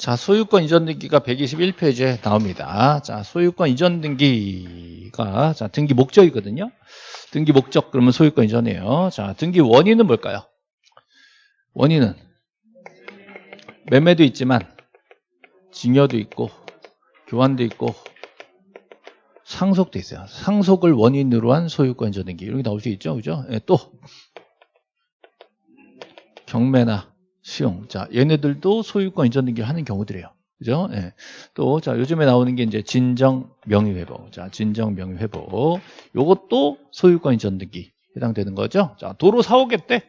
자, 소유권 이전 등기가 121페이지에 나옵니다. 자, 소유권 이전 등기가 자, 등기 목적이거든요. 등기 목적 그러면 소유권 이전이에요. 자, 등기 원인은 뭘까요? 원인은 매매도 있지만 증여도 있고 교환도 있고 상속도 있어요. 상속을 원인으로 한 소유권 이전 등기 이런 게 나올 수 있죠. 그죠? 예, 또 경매나 수용. 자, 얘네들도 소유권 이전 등기를 하는 경우들이에요. 그죠? 예. 또, 자, 요즘에 나오는 게 이제 진정 명의회복. 자, 진정 명의회복. 요것도 소유권 이전 등기 해당되는 거죠. 자, 도로 사오겠대.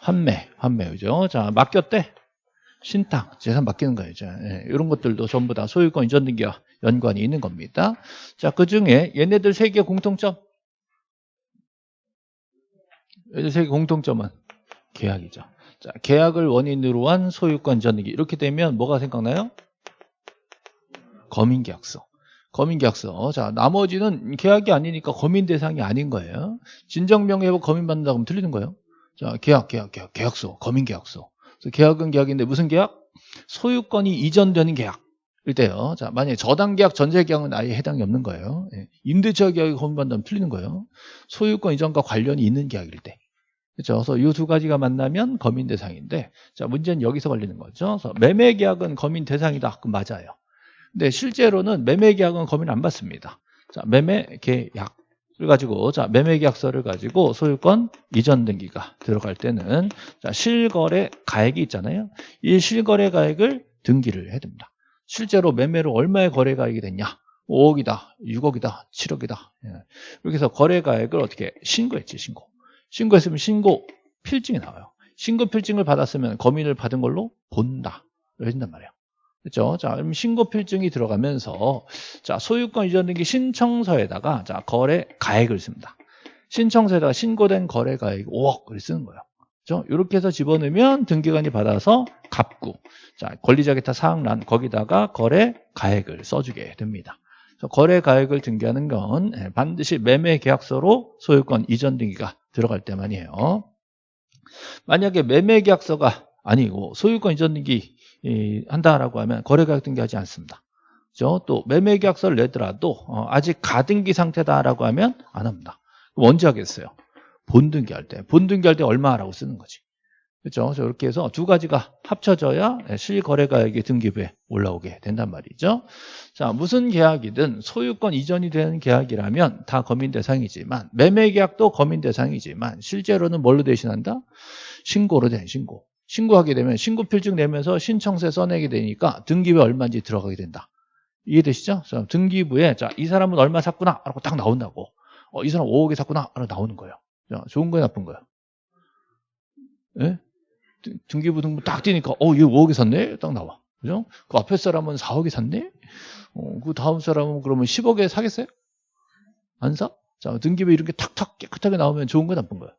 환매, 환매, 그죠? 자, 맡겼대. 신탁, 재산 맡기는 거예요. 예, 이런 것들도 전부 다 소유권 이전 등기와 연관이 있는 겁니다. 자, 그 중에 얘네들 세 개의 공통점. 얘네들 세 개 공통점은 계약이죠. 자, 계약을 원인으로 한 소유권 전등기 이렇게 되면 뭐가 생각나요? 거민계약서. 거민계약서. 자, 나머지는 계약이 아니니까 거민 대상이 아닌 거예요. 진정명예회복 거민 받는다 그러면 틀리는 거예요. 자, 계약, 계약, 계약, 계약서, 거민계약서. 계약은 계약인데 무슨 계약? 소유권이 이전되는 계약. 일 때요. 자, 만약에 저당 계약, 전세 계약은 아예 해당이 없는 거예요. 예. 임대차 계약이 거민받는다면 틀리는 거예요. 소유권 이전과 관련이 있는 계약일 때. 그렇죠. 그래서 이 두 가지가 만나면 거민 대상인데, 자 문제는 여기서 걸리는 거죠. 그래서 매매 계약은 거민 대상이다. 그럼 맞아요. 근데 실제로는 매매 계약은 거민 안 받습니다. 자 매매 계약 을 가지고 자 매매 계약서를 가지고 소유권 이전 등기가 들어갈 때는 자 실거래 가액이 있잖아요. 이 실거래 가액을 등기를 해야 됩니다. 실제로 매매로 얼마의 거래 가액이 됐냐? 5억이다, 6억이다, 7억이다. 예. 이렇게 해서 거래 가액을 어떻게 신고했지, 신고. 신고했으면 신고 필증이 나와요. 신고 필증을 받았으면 거민을 받은 걸로 본다. 해준단 말이에요. 그렇죠? 자, 그럼 신고 필증이 들어가면서 자, 소유권 이전 등기 신청서에다가 자, 거래 가액을 씁니다. 신청서에다가 신고된 거래 가액 5억을 쓰는 거예요. 그렇죠? 이렇게 해서 집어넣으면 등기관이 받아서 갚고 자, 권리자 기타 사항란 거기다가 거래 가액을 써주게 됩니다. 거래 가액을 등기하는 건 예, 반드시 매매 계약서로 소유권 이전 등기가 들어갈 때만이에요. 만약에 매매 계약서가 아니고 소유권 이전 등기 한다라고 하면 거래 가액 등기하지 않습니다. 그렇죠? 또 매매 계약서를 내더라도 어, 아직 가등기 상태다라고 하면 안 합니다. 언제 하겠어요? 본등기할 때. 본등기할 때 얼마라고 쓰는 거지. 그렇죠? 이렇게 해서 두 가지가 합쳐져야 실거래가액이 등기부에 올라오게 된단 말이죠. 자, 무슨 계약이든 소유권 이전이 되는 계약이라면 다 거민 대상이지만 매매 계약도 거민 대상이지만 실제로는 뭘로 대신한다? 신고로 된 신고. 신고하게 되면 신고 필증 내면서 신청세 써내게 되니까 등기부에 얼마인지 들어가게 된다. 이해되시죠? 자, 등기부에 자, 이 사람은 얼마 샀구나 하고 딱 나온다고. 어, 이 사람 5억에 샀구나 하고 나오는 거예요. 자, 좋은 거야 나쁜 거야? 예? 등기부 등본 딱 뛰니까 어, 얘 5억에 샀네? 딱 나와. 그죠? 그 앞에 사람은 4억에 샀네? 어, 그 다음 사람은 그러면 10억에 사겠어요? 안 사? 자, 등기부 이렇게 탁탁 깨끗하게 나오면 좋은 거 나쁜 거야?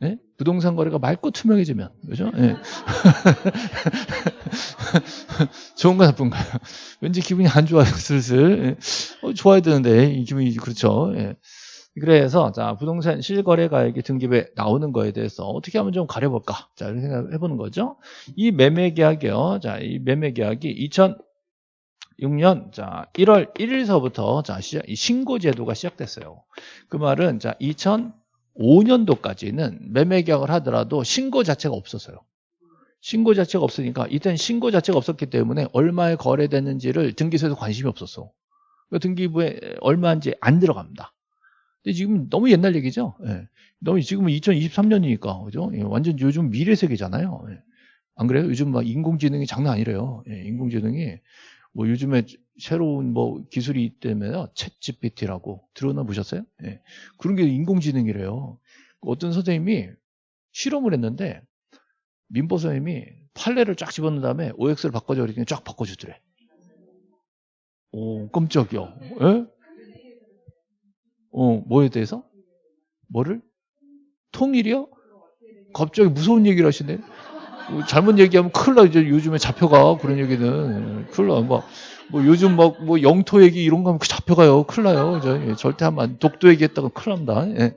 네? 부동산 거래가 맑고 투명해지면, 그죠? 네. 좋은 거 나쁜 거야? 왠지 기분이 안 좋아요, 슬슬. 네. 어, 좋아야 되는데, 이 기분이, 그렇죠. 네. 그래서 자 부동산 실거래 가액이 등기부에 나오는 거에 대해서 어떻게 하면 좀 가려볼까? 자 이렇게 생각해 보는 거죠. 이 매매 계약이요. 자이 매매 계약이 2006년 자 1월 1일서부터 자 시작, 신고 제도가 시작됐어요. 그 말은 자 2005년도까지는 매매 계약을 하더라도 신고 자체가 없었어요. 신고 자체가 없으니까 이때는 신고 자체가 없었기 때문에 얼마에 거래됐는지를 등기소에서 관심이 없었어. 등기부에 얼마인지 안 들어갑니다. 근데 지금 너무 옛날 얘기죠. 예. 너무 지금은 2023년이니까 그죠? 예. 완전 요즘 미래 세계잖아요. 예. 안 그래요? 요즘 막 인공지능이 장난 아니래요. 예. 인공지능이 뭐 요즘에 새로운 뭐 기술이 있다면 챗 GPT라고 들어나 보셨어요? 예. 그런 게 인공지능이래요. 어떤 선생님이 실험을 했는데 민보 선생님이 판례를 쫙 집어넣은 다음에 OX를 바꿔줘 이렇게 쫙 바꿔주더래. 오 깜짝이야. 예? 어, 뭐에 대해서? 뭐를? 통일이요? 갑자기 무서운 얘기를 하시네. 뭐 잘못 얘기하면 큰일 나. 이제 요즘에 잡혀가. 그런 얘기는. 큰일 나. 뭐, 뭐 요즘 막, 뭐 영토 얘기 이런 거 하면 잡혀가요. 큰일 나요. 저, 예, 절대 하면 안, 독도 얘기했다가 큰일 납니다. 예.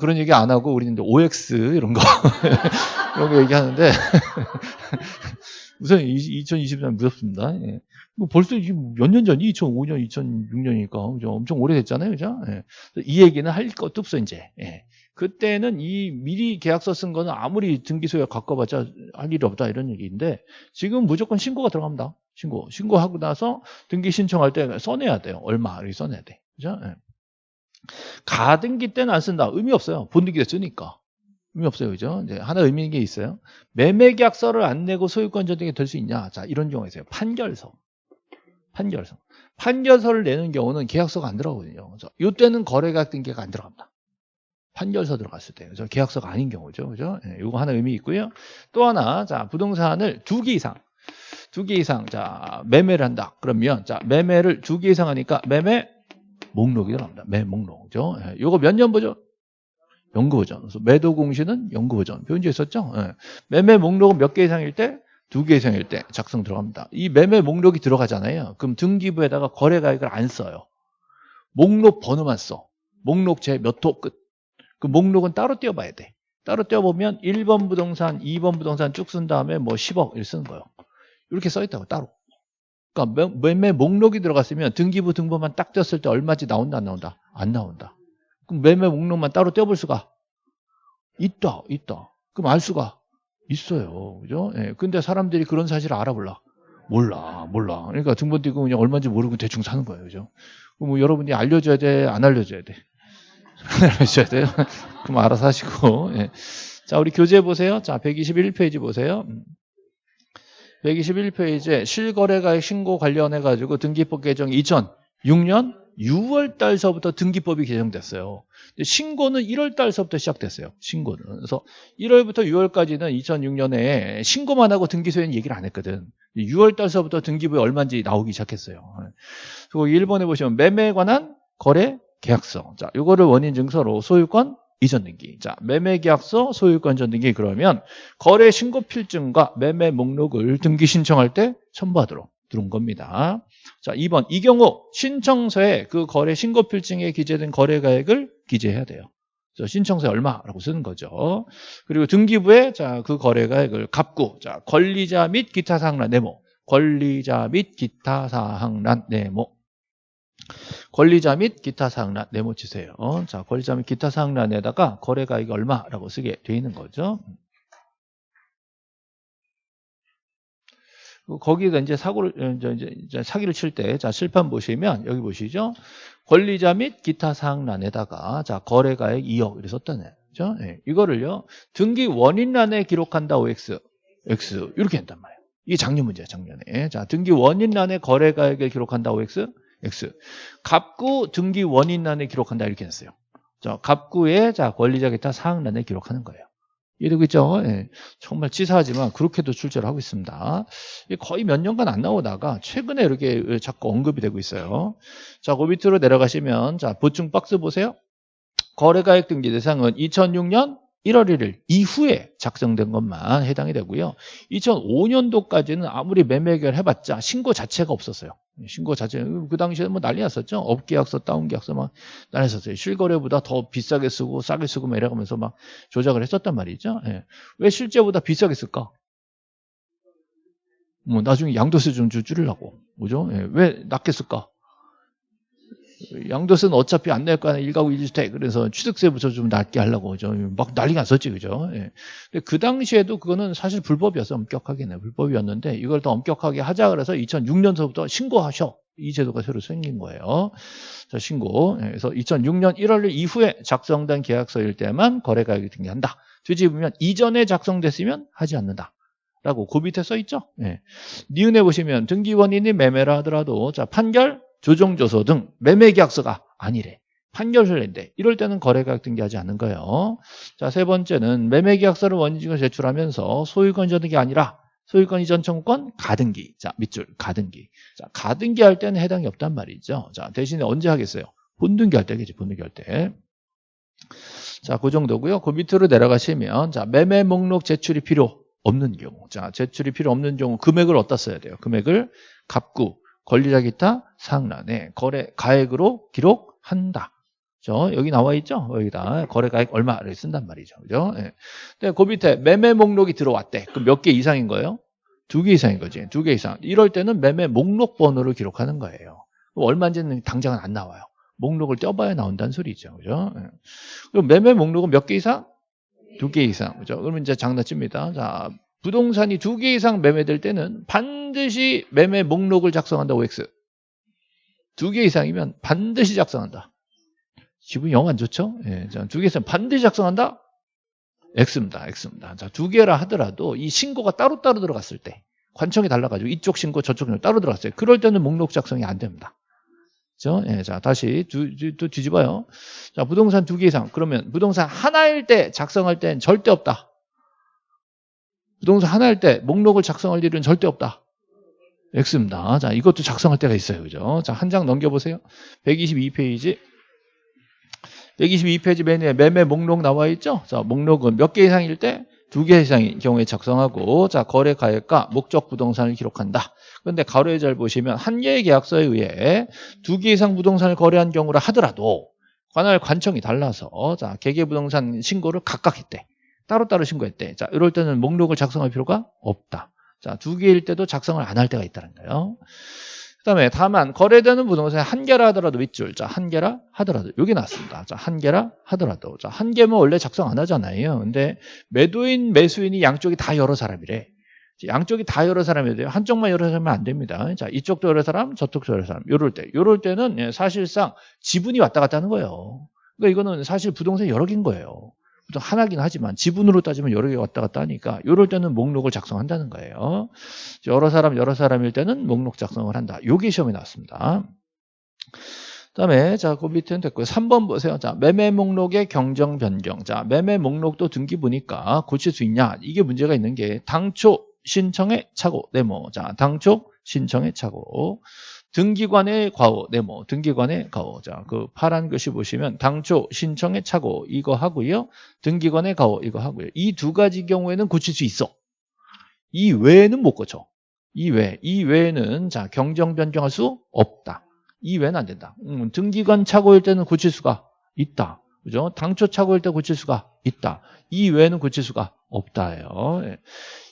그런 얘기 안 하고 우리는 OX 이런 거. 이런 거 얘기하는데. 우선 2023년 무섭습니다. 예. 뭐 벌써 몇 년 전이 2005년, 2006년이니까 그죠? 엄청 오래됐잖아요, 그죠? 예. 이 얘기는 할 것도 없어 이제. 예. 그때는 이 미리 계약서 쓴 거는 아무리 등기소에 갖고봤자 할 일이 없다 이런 얘기인데 지금 무조건 신고가 들어갑니다. 신고. 신고하고 나서 등기 신청할 때 써내야 돼요. 얼마 이렇게 써내야 돼. 그죠? 예. 가등기 때는 안 쓴다. 의미 없어요. 본등기 때 쓰니까. 의미 없어요. 그죠? 이제 하나 의미 있는 게 있어요. 매매 계약서를 안 내고 소유권 전등이 될 수 있냐? 자, 이런 경우가 있어요. 판결서. 판결서. 판결서를 내는 경우는 계약서가 안 들어가거든요. 그래서 이때는 거래계약 등기가 안 들어갑니다. 판결서 들어갔을 때. 그래서 계약서가 아닌 경우죠. 그죠? 예, 이거 하나 의미 있고요. 또 하나, 자, 부동산을 두 개 이상, 두 개 이상, 자, 매매를 한다. 그러면, 자, 매매를 두 개 이상 하니까 매매 목록이 들어갑니다. 매 목록. 그죠? 예, 이거 몇 년 보죠? 연구 버전. 매도 공시는 연구 버전. 표현지에 있었죠? 예. 매매 목록은 몇 개 이상일 때? 두개 이상일 때 작성 들어갑니다. 이 매매 목록이 들어가잖아요. 그럼 등기부에다가 거래 가액을 안 써요. 목록 번호만 써. 목록 제 몇 호 끝. 그 목록은 따로 떼어봐야 돼. 따로 떼어보면 1번 부동산, 2번 부동산 쭉 쓴 다음에 뭐 10억 이렇게 쓰는 거예요. 이렇게 써있다고 따로. 그러니까 매매 목록이 들어갔으면 등기부 등본만 딱 떼었을 때 얼마지 나온다 안 나온다? 안 나온다. 그럼 매매 목록만 따로 떼어볼 수가 있다, 있다. 그럼 알 수가 있어요. 그죠? 예. 근데 사람들이 그런 사실을 알아볼라. 몰라, 몰라. 그러니까 등본 띄고 그냥 얼마인지 모르고 대충 사는 거예요. 그죠? 그럼 뭐 여러분이 알려줘야 돼, 안 알려줘야 돼? 알려줘야 돼요. 그럼 알아서 하시고. 예. 자, 우리 교재 보세요. 자, 121페이지 보세요. 121페이지에 실거래가액 신고 관련해가지고 등기법 개정 2006년 6월 달서부터 등기법이 개정됐어요. 신고는 1월 달서부터 시작됐어요. 신고는. 그래서 1월부터 6월까지는 2006년에 신고만 하고 등기소에는 얘기를 안 했거든. 6월 달서부터 등기부에 얼마인지 나오기 시작했어요. 그리고 1번에 보시면 매매에 관한 거래 계약서. 자, 이거를 원인 증서로 소유권 이전 등기. 자, 매매 계약서, 소유권 전 등기 그러면 거래 신고 필증과 매매 목록을 등기 신청할 때 첨부하도록 들어온 겁니다. 자, 2번. 이 경우 신청서에 그 거래 신고 필증에 기재된 거래 가액을 기재해야 돼요. 신청서에 얼마라고 쓰는 거죠. 그리고 등기부에 자, 그 거래 가액을 갚고 자, 권리자 및 기타 사항란 네모. 권리자 및 기타 사항란 네모. 권리자 및 기타 사항란 네모 치세요. 자, 권리자 및 기타 사항란에다가 거래 가액이 얼마라고 쓰게 돼 있는 거죠. 거기가 이제 사고를 어, 이제, 사기를 칠 때 자 실판 보시면 여기 보시죠? 권리자 및 기타 사항란에다가 자 거래가액 2억 이렇게 썼다네 그죠? 네. 이거를요 등기 원인란에 기록한다 OX X 이렇게 한단 말이에요. 이게 작년 문제야 작년에. 자 등기 원인란에 거래가액을 기록한다 OX X 갑구 등기 원인란에 기록한다 이렇게 했어요. 자 갑구에 자 권리자 기타 사항란에 기록하는 거예요 이러고 있죠. 예. 정말 치사하지만 그렇게도 출제를 하고 있습니다. 거의 몇 년간 안 나오다가 최근에 이렇게 자꾸 언급이 되고 있어요. 자, 그 밑으로 내려가시면 자 보충 박스 보세요. 거래가액 등기 대상은 2006년 1월 1일 이후에 작성된 것만 해당이 되고요. 2005년도까지는 아무리 매매계약을 해봤자 신고 자체가 없었어요. 신고 자체 그 당시에 뭐 난리 났었죠. 업계약서, 다운계약서 막 난리 났었어요. 실거래보다 더 비싸게 쓰고 싸게 쓰고 막 이래가면서 막 조작을 했었단 말이죠. 예. 왜 실제보다 비싸게 쓸까? 뭐 나중에 양도세 좀 줄이려고 그죠? 예. 왜 낮게 쓸까? 양도세는 어차피 안 낼거 아니야. 1가구 1주택. 그래서 취득세부터 좀 낮게 하려고. 그죠? 막 난리가 났었지. 그죠? 예. 근데 그 당시에도 그거는 사실 불법이었어. 엄격하게는. 불법이었는데 이걸 더 엄격하게 하자 그래서 2006년서부터 신고하셔. 이 제도가 새로 생긴 거예요. 자, 신고. 예. 그래서 2006년 1월 이후에 작성된 계약서일 때만 거래가액이 등기한다. 뒤집으면 이전에 작성됐으면 하지 않는다. 라고 그 밑에 써 있죠. 예. 니은에 보시면 등기원인이 매매라 하더라도 자 판결 조정조서 등 매매계약서가 아니래. 판결서인데 이럴 때는 거래가격 등기하지 않는 거예요. 자, 세 번째는 매매계약서를 원인증을 제출하면서 소유권 이전등기 아니라 소유권 이전 청구권 가등기. 자, 밑줄 가등기. 자, 가등기 할 때는 해당이 없단 말이죠. 자, 대신에 언제 하겠어요? 본등기 할 때겠지, 본등기 할 때. 자, 그 정도고요. 그 밑으로 내려가시면 자, 매매 목록 제출이 필요 없는 경우. 자, 제출이 필요 없는 경우 금액을 어디다 써야 돼요? 금액을 갑구 권리자 기타 상란에 거래 가액으로 기록한다. 저 여기 나와 있죠? 여기다 거래 가액 얼마를 쓴단 말이죠. 그죠? 예. 근데 그 밑에 매매 목록이 들어왔대. 그럼 몇 개 이상인 거예요? 두 개 이상인 거지. 두 개 이상. 이럴 때는 매매 목록 번호를 기록하는 거예요. 얼마인지는 당장은 안 나와요. 목록을 떼어봐야 나온다는 소리죠. 그죠? 예. 그럼 매매 목록은 몇 개 이상? 두 개 이상. 그죠? 그러면 이제 장난칩니다. 자, 부동산이 두 개 이상 매매될 때는 반드시 매매 목록을 작성한다고 X. 두 개 이상이면 반드시 작성한다. 기분이 영안 좋죠? 예, 두 개 이상 반드시 작성한다? X입니다. X입니다. 자, 두 개라 하더라도 이 신고가 따로따로 들어갔을 때 관청이 달라가지고 이쪽 신고 저쪽 신고 따로 들어갔어요. 그럴 때는 목록 작성이 안 됩니다. 그죠? 예, 자, 다시 두, 또 뒤집어요. 자, 부동산 두 개 이상. 그러면 부동산 하나일 때 작성할 땐 절대 없다. 부동산 하나일 때 목록을 작성할 일은 절대 없다. X입니다. 자, 이것도 작성할 때가 있어요. 그죠? 자, 한 장 넘겨보세요. 122페이지. 122페이지 메뉴에 매매 목록 나와 있죠? 자, 목록은 몇 개 이상일 때? 두 개 이상인 경우에 작성하고, 자, 거래 가액과 목적 부동산을 기록한다. 그런데 가로에 잘 보시면 한 개의 계약서에 의해 두 개 이상 부동산을 거래한 경우라 하더라도 관할 관청이 달라서, 자, 개개 부동산 신고를 각각 했대. 따로따로 신고했대. 자, 이럴 때는 목록을 작성할 필요가 없다. 자, 두 개일 때도 작성을 안 할 때가 있다는 거예요. 그 다음에 다만 거래되는 부동산이 한 개라 하더라도 윗줄 자한 개라 하더라도 여기 나왔습니다. 자한 개라 하더라도. 자한 개면 원래 작성 안 하잖아요. 근데 매도인 매수인이 양쪽이 다 여러 사람이래. 양쪽이 다 여러 사람이 돼요. 한쪽만 여러 사람이면 안 됩니다. 자 이쪽도 여러 사람 저쪽도 여러 사람. 요럴 때. 요럴 때는 예, 사실상 지분이 왔다 갔다 하는 거예요. 그러니까 이거는 사실 부동산이 여러 개인 거예요 하나긴 하지만 지분으로 따지면 여러 개 왔다 갔다 하니까 이럴 때는 목록을 작성한다는 거예요. 여러 사람 여러 사람일 때는 목록 작성을 한다. 요게 시험에 나왔습니다. 그다음에 자, 그 밑에는 됐고요. 3번 보세요. 자, 매매 목록의 경정 변경. 자, 매매 목록도 등기 보니까 고칠 수 있냐? 이게 문제가 있는 게 당초 신청의 착오 네모. 자, 당초 신청의 착오. 등기관의 과오, 네모, 등기관의 과오. 자, 그 파란 글씨 보시면 당초 신청의 착오 이거 하고요. 등기관의 과오 이거 하고요. 이 두 가지 경우에는 고칠 수 있어. 이 외에는 못 고쳐. 이 외, 이 외에는 자 경정 변경할 수 없다. 이 외에는 안 된다. 음, 등기관 착오일 때는 고칠 수가 있다. 그죠? 당초 착오일 때 고칠 수가 있다. 이 외에는 고칠 수가 없다예요. 예.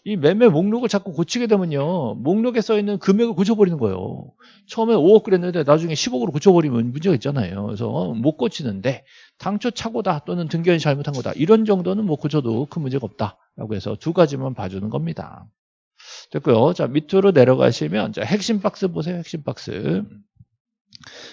이 매매 목록을 자꾸 고치게 되면요. 목록에 써 있는 금액을 고쳐버리는 거예요. 처음에 5억 그랬는데 나중에 10억으로 고쳐버리면 문제가 있잖아요. 그래서 못 고치는데 당초 착오다 또는 등기관이 잘못한 거다. 이런 정도는 뭐 고쳐도 큰 문제가 없다라고 해서 두 가지만 봐주는 겁니다. 됐고요. 자 밑으로 내려가시면 자 핵심 박스 보세요. 핵심 박스.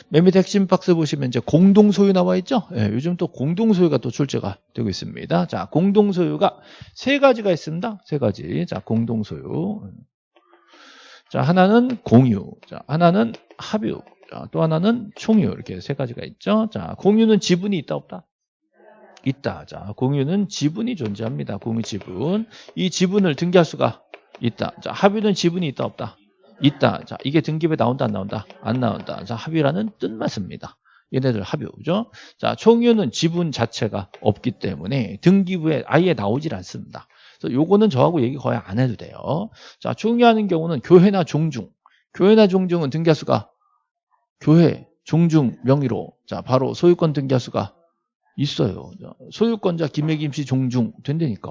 맨 밑에 핵심 박스 보시면 이제 공동소유 나와 있죠? 예, 요즘 또 공동소유가 또 출제가 되고 있습니다. 자, 공동소유가 세 가지가 있습니다. 세 가지. 자, 공동소유. 자, 하나는 공유. 자, 하나는 합유. 자, 또 하나는 총유. 이렇게 세 가지가 있죠. 자, 공유는 지분이 있다, 없다? 있다. 자, 공유는 지분이 존재합니다. 공유 지분. 이 지분을 등기할 수가 있다. 자, 합유는 지분이 있다, 없다? 있다. 자, 이게 등기부에 나온다, 안 나온다? 안 나온다. 자, 합의라는 뜻만 씁니다. 얘네들 합의죠. 자, 총유는 지분 자체가 없기 때문에 등기부에 아예 나오질 않습니다. 그래서 요거는 저하고 얘기 거의 안 해도 돼요. 자, 총유하는 경우는 교회나 종중. 교회나 종중은 등기할 수가 교회, 종중 명의로 자, 바로 소유권 등기할 수가 있어요. 소유권자 김혜김 씨 종중 된다니까.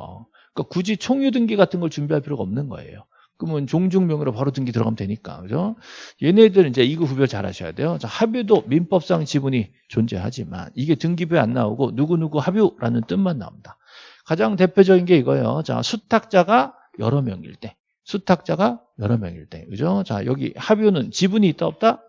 그러니까 굳이 총유 등기 같은 걸 준비할 필요가 없는 거예요. 그러면 종중명으로 바로 등기 들어가면 되니까. 그죠? 얘네들은 이제 이거 구별 잘 하셔야 돼요. 자, 합유도 민법상 지분이 존재하지만 이게 등기부에 안 나오고 누구누구 합유라는 뜻만 나옵니다. 가장 대표적인 게 이거예요. 자, 수탁자가 여러 명일 때. 수탁자가 여러 명일 때. 그죠? 자, 여기 합유는 지분이 있다 없다?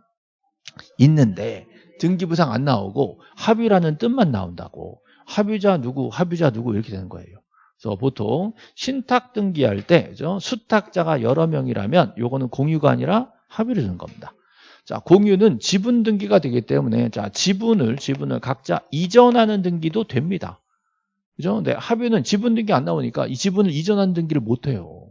있는데 등기부상 안 나오고 합유라는 뜻만 나온다고. 합유자 누구, 합유자 누구 이렇게 되는 거예요. 그래서 보통 신탁 등기할 때 그죠? 수탁자가 여러 명이라면 요거는 공유가 아니라 합의를 주는 겁니다. 자, 공유는 지분 등기가 되기 때문에 자, 지분을 지분을 각자 이전하는 등기도 됩니다. 그죠? 근데 합의는 지분 등기 안 나오니까 이 지분을 이전하는 등기를 못 해요.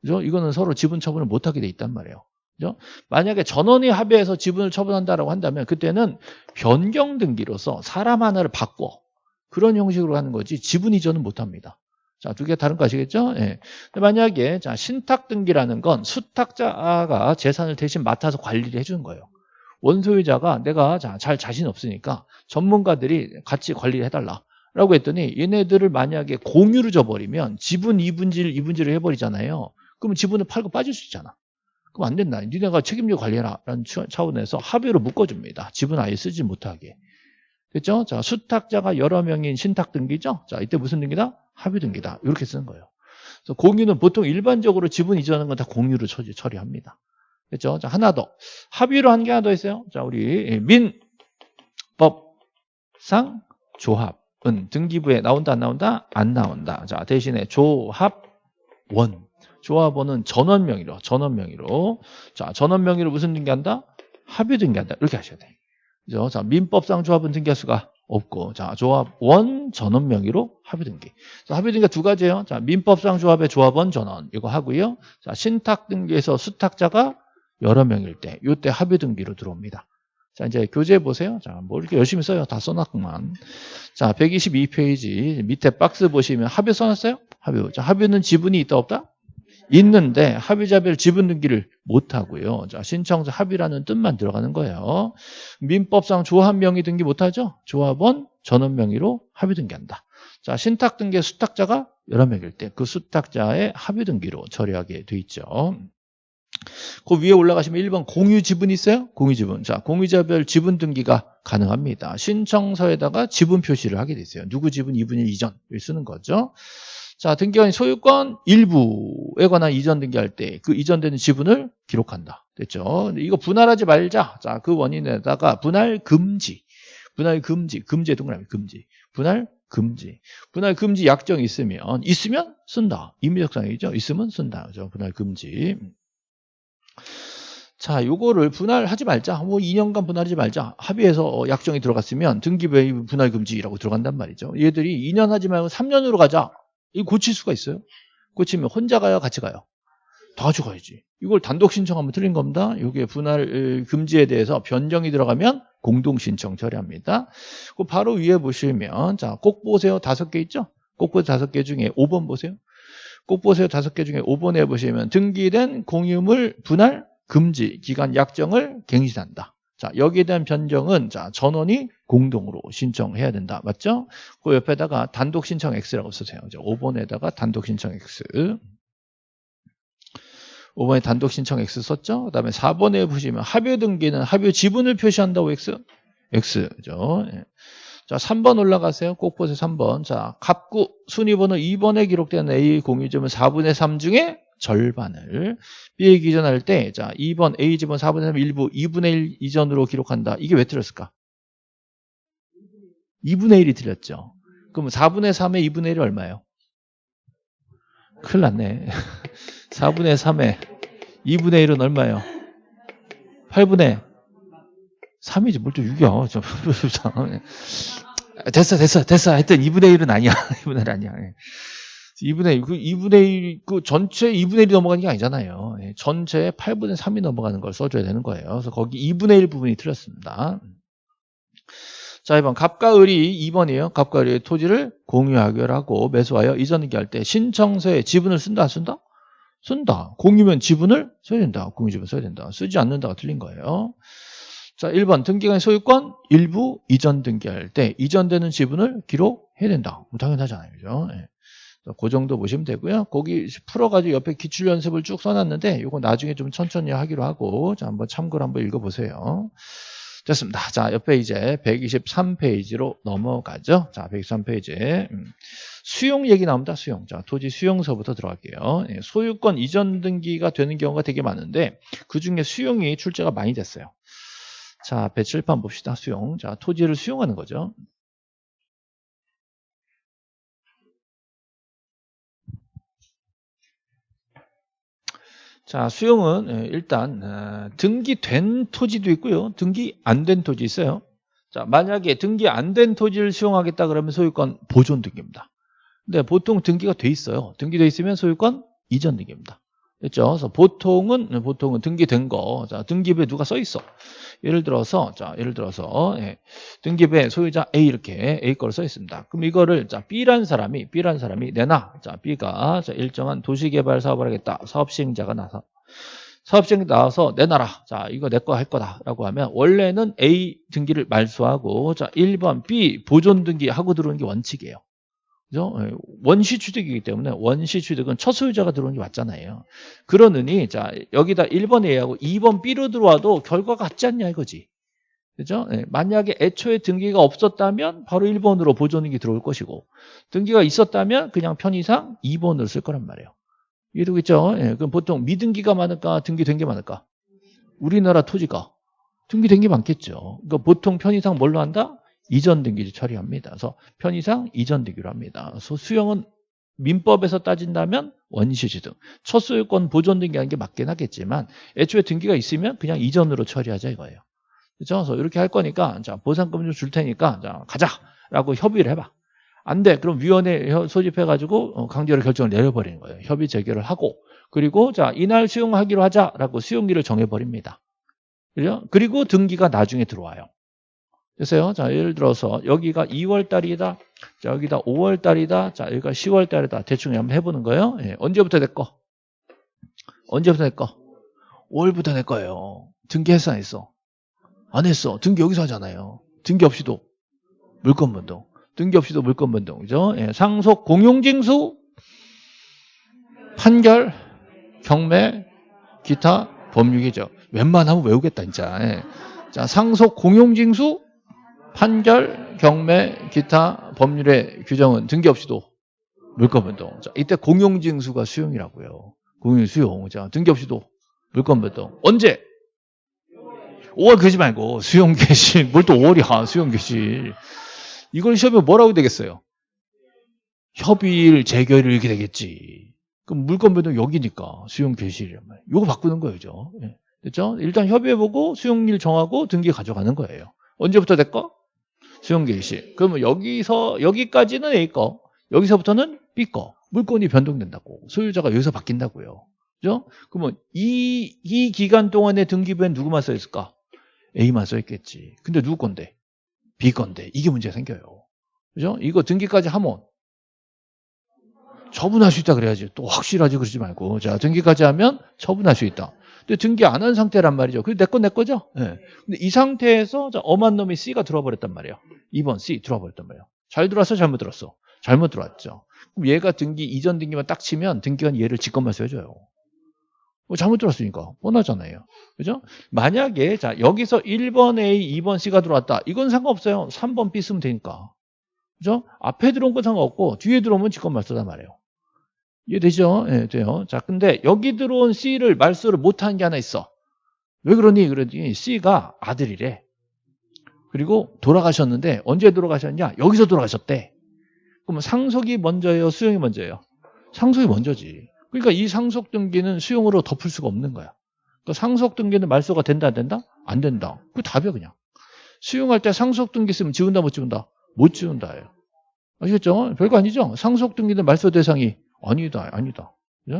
그죠? 이거는 서로 지분 처분을 못 하게 돼 있단 말이에요. 그죠? 만약에 전원이 합의해서 지분을 처분한다라고 한다면 그때는 변경 등기로서 사람 하나를 바꿔 그런 형식으로 하는 거지 지분 이전은 못 합니다. 자, 두 개 다른 거 아시겠죠? 예. 만약에 자, 신탁 등기라는 건 수탁자가 재산을 대신 맡아서 관리를 해주는 거예요. 원소유자가 내가 자, 잘 자신 없으니까 전문가들이 같이 관리를 해달라. 라고 했더니 얘네들을 만약에 공유를 줘버리면 지분 이분질, 이분질을 해버리잖아요. 그러면 지분을 팔고 빠질 수 있잖아. 그럼 안 된다. 니네가 책임져 관리해라 라는 차원에서 합의로 묶어줍니다. 지분 아예 쓰지 못하게. 됐죠? 자, 수탁자가 여러 명인 신탁 등기죠? 자, 이때 무슨 등기다? 합의 등기다. 이렇게 쓰는 거예요. 그래서 공유는 보통 일반적으로 지분 이전하는 건 다 공유로 처리, 처리합니다. 됐죠? 자, 하나 더. 합의로 한 게 하나 더 있어요. 자, 우리 민법상 조합은 등기부에 나온다, 안 나온다? 안 나온다. 자, 대신에 조합원. 조합원은 전원 명의로, 전원 명의로. 자, 전원 명의로 무슨 등기한다? 합의 등기한다. 이렇게 하셔야 돼. 그죠? 자, 민법상 조합은 등기할 수가 없고, 자, 조합 원 전원 명의로 합의 등기. 자, 합의 등기가 두 가지예요. 자, 민법상 조합의 조합원 전원 이거 하고요. 자, 신탁 등기에서 수탁자가 여러 명일 때, 요때 합의 등기로 들어옵니다. 자, 이제 교재 보세요. 자, 뭐 이렇게 열심히 써요. 다 써놨구만. 자, 122페이지 밑에 박스 보시면 합의 써놨어요? 합의. 자, 합의는 지분이 있다 없다? 있는데 합의자별 지분 등기를 못 하고요. 자, 신청서 합의라는 뜻만 들어가는 거예요. 민법상 조합 명의 등기 못 하죠? 조합원 전원 명의로 합의 등기한다. 자, 신탁 등기 수탁자가 여러 명일 때 그 수탁자의 합의 등기로 처리하게 돼 있죠. 그 위에 올라가시면 1번 공유 지분 있어요? 공유 지분. 자, 공유자별 지분 등기가 가능합니다. 신청서에다가 지분 표시를 하게 돼 있어요. 누구 지분 2분의 2전 쓰는 거죠. 자, 등기관 소유권 일부에 관한 이전 등기할 때 그 이전되는 지분을 기록한다. 됐죠? 이거 분할하지 말자. 자, 그 원인에다가 분할 금지. 분할 금지. 금지의 동그라미 금지. 분할 금지. 분할 금지 약정이 있으면 있으면 쓴다. 임의적 상이죠. 있으면 쓴다. 그죠? 분할 금지. 자, 요거를 분할하지 말자. 뭐 2년간 분할하지 말자. 합의해서 약정이 들어갔으면 등기부에 분할 금지라고 들어간단 말이죠. 얘들이 2년 하지 말고 3년으로 가자. 이 고칠 수가 있어요? 고치면 혼자 가요? 같이 가요? 다 같이 가야지. 이걸 단독 신청하면 틀린 겁니다. 이게 분할 금지에 대해서 변경이 들어가면 공동 신청 처리합니다. 그 바로 위에 보시면 자, 꼭 보세요. 다섯 개 있죠? 꼭 보세요. 다섯 개 중에 5번 보세요. 꼭 보세요. 다섯 개 중에 5번에 보시면 등기된 공유물 분할 금지 기간 약정을 갱신한다. 자, 여기에 대한 변경은 자, 전원이 공동으로 신청해야 된다. 맞죠? 그 옆에다가 단독 신청 X라고 쓰세요. 5번에다가 단독 신청 X. 5번에 단독 신청 X 썼죠? 그 다음에 4번에 보시면 합의 등기는 합의 지분을 표시한다고 X. X. 그죠? 예. 자, 3번 올라가세요. 꼭 보세요. 3번. 자, 갑구 순위번호 2번에 기록된 A 공유점은 4분의 3 중에 절반을 B에 기전할 때, 자, 2번 A 지분 4분의 3 일부 2분의 1 이전으로 기록한다. 이게 왜 틀렸을까? 2분의 1이 틀렸죠. 그럼 4분의 3의 2분의 1이 얼마예요? 큰일 났네. 4분의 3의 2분의 1은 얼마예요? 8분의 3이지 뭘 또 6이야. 됐어 됐어 됐어 하여튼 2분의 1은 아니야. 2분의 1 아니야. 2분의 1, 그 2분의 1, 그 전체 2분의 1이 넘어가는 게 아니잖아요. 예, 전체 8분의 3이 넘어가는 걸 써줘야 되는 거예요. 그래서 거기 2분의 1 부분이 틀렸습니다. 자, 2번. 갑과 을이 2번이에요. 갑과 을이 토지를 공유하기로 하고 매수하여 이전기 할 때 신청서에 지분을 쓴다, 안 쓴다? 쓴다. 공유면 지분을 써야 된다. 공유 지분 써야 된다. 쓰지 않는다가 틀린 거예요. 자, 1번. 등기관 소유권 일부 이전 등기할 때 이전되는 지분을 기록해야 된다. 뭐 당연하잖아요. 그죠? 예. 그 정도 보시면 되고요. 거기 풀어가지고 옆에 기출 연습을 쭉 써놨는데 이거 나중에 좀 천천히 하기로 하고 자 한번 참고로 한번 읽어보세요. 됐습니다. 자 옆에 이제 123페이지로 넘어가죠. 자 123페이지 음. 수용 얘기 나옵니다. 수용. 자 토지 수용서부터 들어갈게요. 예, 소유권 이전 등기가 되는 경우가 되게 많은데 그 중에 수용이 출제가 많이 됐어요. 자 배칠판 봅시다. 수용. 자 토지를 수용하는 거죠. 자, 수용은 예, 일단 어, 등기된 토지도 있고요. 등기 안 된 토지 있어요. 자, 만약에 등기 안 된 토지를 수용하겠다 그러면 소유권 보존 등기입니다. 근데 보통 등기가 돼 있어요. 등기돼 있으면 소유권 이전 등기입니다. 됐죠? 그래서 보통은 보통은 등기된 거, 자 등기부에 누가 써 있어. 예를 들어서 자 예를 들어서 예, 등기부에 소유자 A 이렇게 A 거를 써 있습니다. 그럼 이거를 자 B란 사람이 B란 사람이 내놔. 자 B가 자 일정한 도시개발 사업을 하겠다. 사업 시행자가 나서 사업 시행 나와서 내놔라. 자 이거 내 거 할 거다라고 하면 원래는 A 등기를 말소하고 자 1번 B 보존 등기 하고 들어오는 게 원칙이에요. 그죠? 예, 원시 취득이기 때문에 원시 취득은 첫 소유자가 들어오는 게 맞잖아요. 그러느니 자 여기다 1번 A하고 2번 B로 들어와도 결과가 같지 않냐 이거지. 그죠? 예, 만약에 애초에 등기가 없었다면 바로 1번으로 보존등기 들어올 것이고 등기가 있었다면 그냥 편의상 2번으로 쓸 거란 말이에요. 이해되겠죠? 예, 그럼 보통 미등기가 많을까 등기된 게 많을까? 우리나라 토지가 등기된 게 많겠죠. 그러니까 보통 편의상 뭘로 한다? 이전 등기를 처리합니다. 그래서 편의상 이전 등기로 합니다. 그래서 수용은 민법에서 따진다면 원시지 등. 첫 소유권 보존 등기하는 게 맞긴 하겠지만 애초에 등기가 있으면 그냥 이전으로 처리하자 이거예요. 그죠? 그래서 이렇게 할 거니까 자 보상금 좀 줄 테니까 자 가자라고 협의를 해봐. 안 돼. 그럼 위원회 소집해가지고 어, 강제로 결정을 내려버리는 거예요. 협의 재결을 하고 그리고 자 이날 수용하기로 하자라고 수용일을 정해버립니다. 그죠? 그리고 등기가 나중에 들어와요. 됐어요? 자, 예를 들어서 여기가 2월 달이다. 자, 여기다 5월 달이다. 자, 여기가 10월 달이다. 대충 한번 해보는 거예요. 예, 언제부터 내 거? 언제부터 내 거? 5월부터 내 거예요. 등기했어, 안 했어? 안 했어. 등기 여기서 하잖아요. 등기 없이도 물건 변동. 등기 없이도 물건 변동. 그죠? 예, 상속 공용징수, 판결, 경매, 기타, 법률이죠. 웬만하면 외우겠다, 진짜. 예. 자, 상속 공용징수, 판결, 경매, 기타 법률의 규정은 등기 없이도 물건변동. 자, 이때 공용징수가 수용이라고요. 공용 수용. 자, 등기 없이도 물건변동. 언제? 5월 그러지 말고 수용 개시. 뭘 또 5월이야. 수용 개시. 이걸 시험에 뭐라고 되겠어요? 협의일, 재결일 이렇게 되겠지. 그럼 물건변동 여기니까 수용 개시란 말이에요. 이거 바꾸는 거예요. 예. 됐죠? 일단 협의해보고 수용일 정하고 등기 가져가는 거예요. 언제부터 될까? 수용 개시. 그러면 여기서 여기까지는 A 거, 여기서부터는 B 거. 물건이 변동된다고. 소유자가 여기서 바뀐다고요. 그죠? 그러면 이, 이 기간 동안에 등기부엔 누구만 써 있을까? A만 써 있겠지. 근데 누구 건데? B 건데. 이게 문제가 생겨요. 그죠? 이거 등기까지 하면 처분할 수 있다 그래야지. 또 확실하지 그러지 말고. 자, 등기까지 하면 처분할 수 있다. 근데 등기 안 한 상태란 말이죠. 그게 내거 내 거죠? 예. 네. 근데 이 상태에서 자, 엄한 놈이 C가 들어와 버렸단 말이에요. 2번 C 들어와 버렸단 말이에요. 잘 들어왔어? 잘못 들었어? 잘못 들어왔죠. 그럼 얘가 등기 이전 등기만 딱 치면 등기관 얘를 직권만 써줘요. 뭐 잘못 들었으니까 뻔하잖아요. 그죠? 만약에 자 여기서 1번 A, 2번 C가 들어왔다. 이건 상관없어요. 3번 B 쓰면 되니까. 그죠? 앞에 들어온 건 상관없고 뒤에 들어오면 직권만 쓰단 말이에요. 이해되죠? 예, 네, 돼요. 자, 근데 여기 들어온 C를 말소를 못한 게 하나 있어. 왜 그러니? 그러니 C가 아들이래. 그리고 돌아가셨는데 언제 돌아가셨냐? 여기서 돌아가셨대. 그러면 상속이 먼저예요? 수용이 먼저예요? 상속이 먼저지. 그러니까 이 상속 등기는 수용으로 덮을 수가 없는 거야. 그러니까 상속 등기는 말소가 된다 안 된다? 안 된다. 그 답이야 그냥. 수용할 때 상속 등기 쓰면 지운다 못 지운다? 못 지운다예요. 아시겠죠? 별거 아니죠? 상속 등기는 말소 대상이 아니다, 아니다. 예?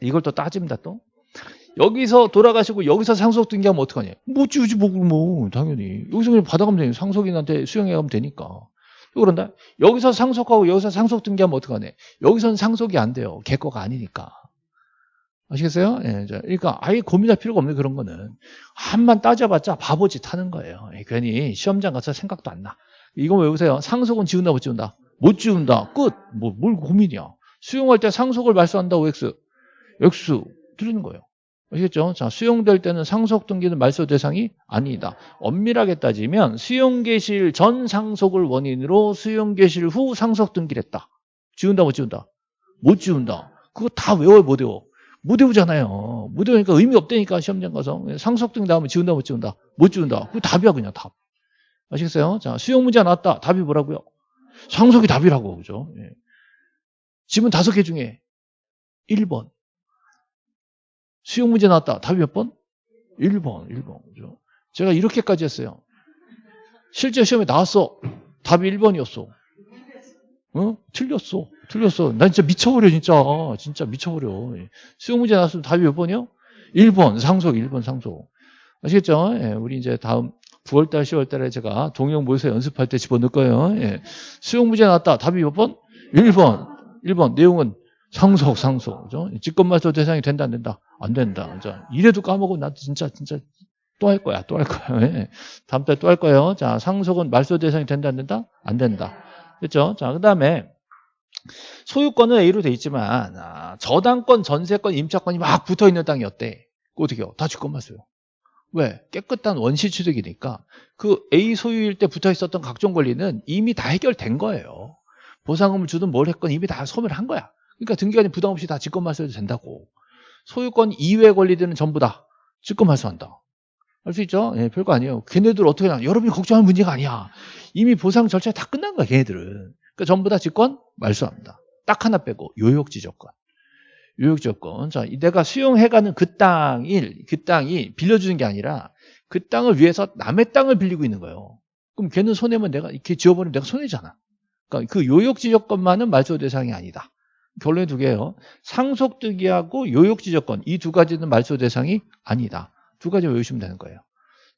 이걸 또 따집니다, 또. 여기서 돌아가시고 여기서 상속 등기하면 어떡하냐? 못 지우지, 뭐, 뭐, 당연히. 여기서 그냥 받아가면 되니 상속인한테 수용해 가면 되니까. 또 그런다? 여기서 상속하고 여기서 상속 등기하면 어떡하냐? 여기서는 상속이 안 돼요. 개 거가 아니니까. 아시겠어요? 예, 그러니까 아예 고민할 필요가 없는 그런 거는 한만 따져봤자 바보짓 하는 거예요. 예, 괜히 시험장 가서 생각도 안 나. 이거 외우세요. 상속은 지운다 못 지운다? 못 지운다. 끝. 뭐, 뭘 고민이야. 수용할 때 상속을 말소한다 OX. X. 틀리는 거예요. 아시겠죠? 자, 수용될 때는 상속 등기는 말소 대상이 아니다. 엄밀하게 따지면 수용 개실 전 상속을 원인으로 수용 개실 후 상속 등기를 했다. 지운다 못 지운다? 못 지운다. 그거 다 외워요 못 외워? 못 외우잖아요. 못 외우니까 의미 없다니까 시험장 가서 상속 등기 나오면 지운다 못 지운다? 못 지운다. 그거 답이야 그냥 답. 아시겠어요? 자, 수용 문제 나왔다. 답이 뭐라고요? 상속이 답이라고 그죠? 예. 지문 다섯 개 중에 1번. 수용 문제 나왔다. 답이 몇 번? 1번, 1번. 그죠? 제가 이렇게까지 했어요. 실제 시험에 나왔어. 답이 1번이었어. 어? 틀렸어. 틀렸어. 난 진짜 미쳐버려, 진짜. 진짜 미쳐버려. 수용 문제 나왔으면 답이 몇 번이요? 1번. 상속, 1번 상속. 아시겠죠? 예, 우리 이제 다음 9월달, 10월달에 제가 동영 모의서 연습할 때 집어넣을 거예요. 예. 수용 문제 나왔다. 답이 몇 번? 1번. 1번 내용은 상속 상속 그죠? 직권말소 대상이 된다 안 된다? 안 된다. 자, 이래도 까먹으면 나도 진짜 진짜 또 할 거야. 또 할 거야. 예. 다음 달에 또 할 거예요. 자, 상속은 말소 대상이 된다 안 된다? 안 된다. 그렇죠? 자, 그 다음에 소유권은 A로 돼 있지만 아, 저당권, 전세권, 임차권이 막 붙어 있는 땅이 어때? 어떻게요? 다 직권맞어요. 왜? 깨끗한 원시 취득이니까 그 A 소유일 때 붙어 있었던 각종 권리는 이미 다 해결된 거예요. 보상금을 주든 뭘 했건 이미 다 소멸한 거야. 그러니까 등기관이 부담 없이 다 직권 말소해도 된다고. 소유권 이외 권리들은 전부 다 직권 말소한다. 알 수 있죠? 예, 별거 아니에요. 걔네들 어떻게 하냐. 여러분이 걱정할 문제가 아니야. 이미 보상 절차 다 끝난 거야, 걔네들은. 그러니까 전부 다 직권 말소합니다. 딱 하나 빼고 요역지적권. 요역지적권. 자, 내가 수용해가는 그 땅이 그 땅이 빌려주는 게 아니라 그 땅을 위해서 남의 땅을 빌리고 있는 거예요. 그럼 걔는 손해면 내가 이렇게 지어버리면 내가 손해잖아. 그러니까 그 요역지적권만은 말소 대상이 아니다. 결론이 두 개예요. 상속득이하고 요역지적권 이 두 가지는 말소 대상이 아니다. 두 가지 외우시면 되는 거예요.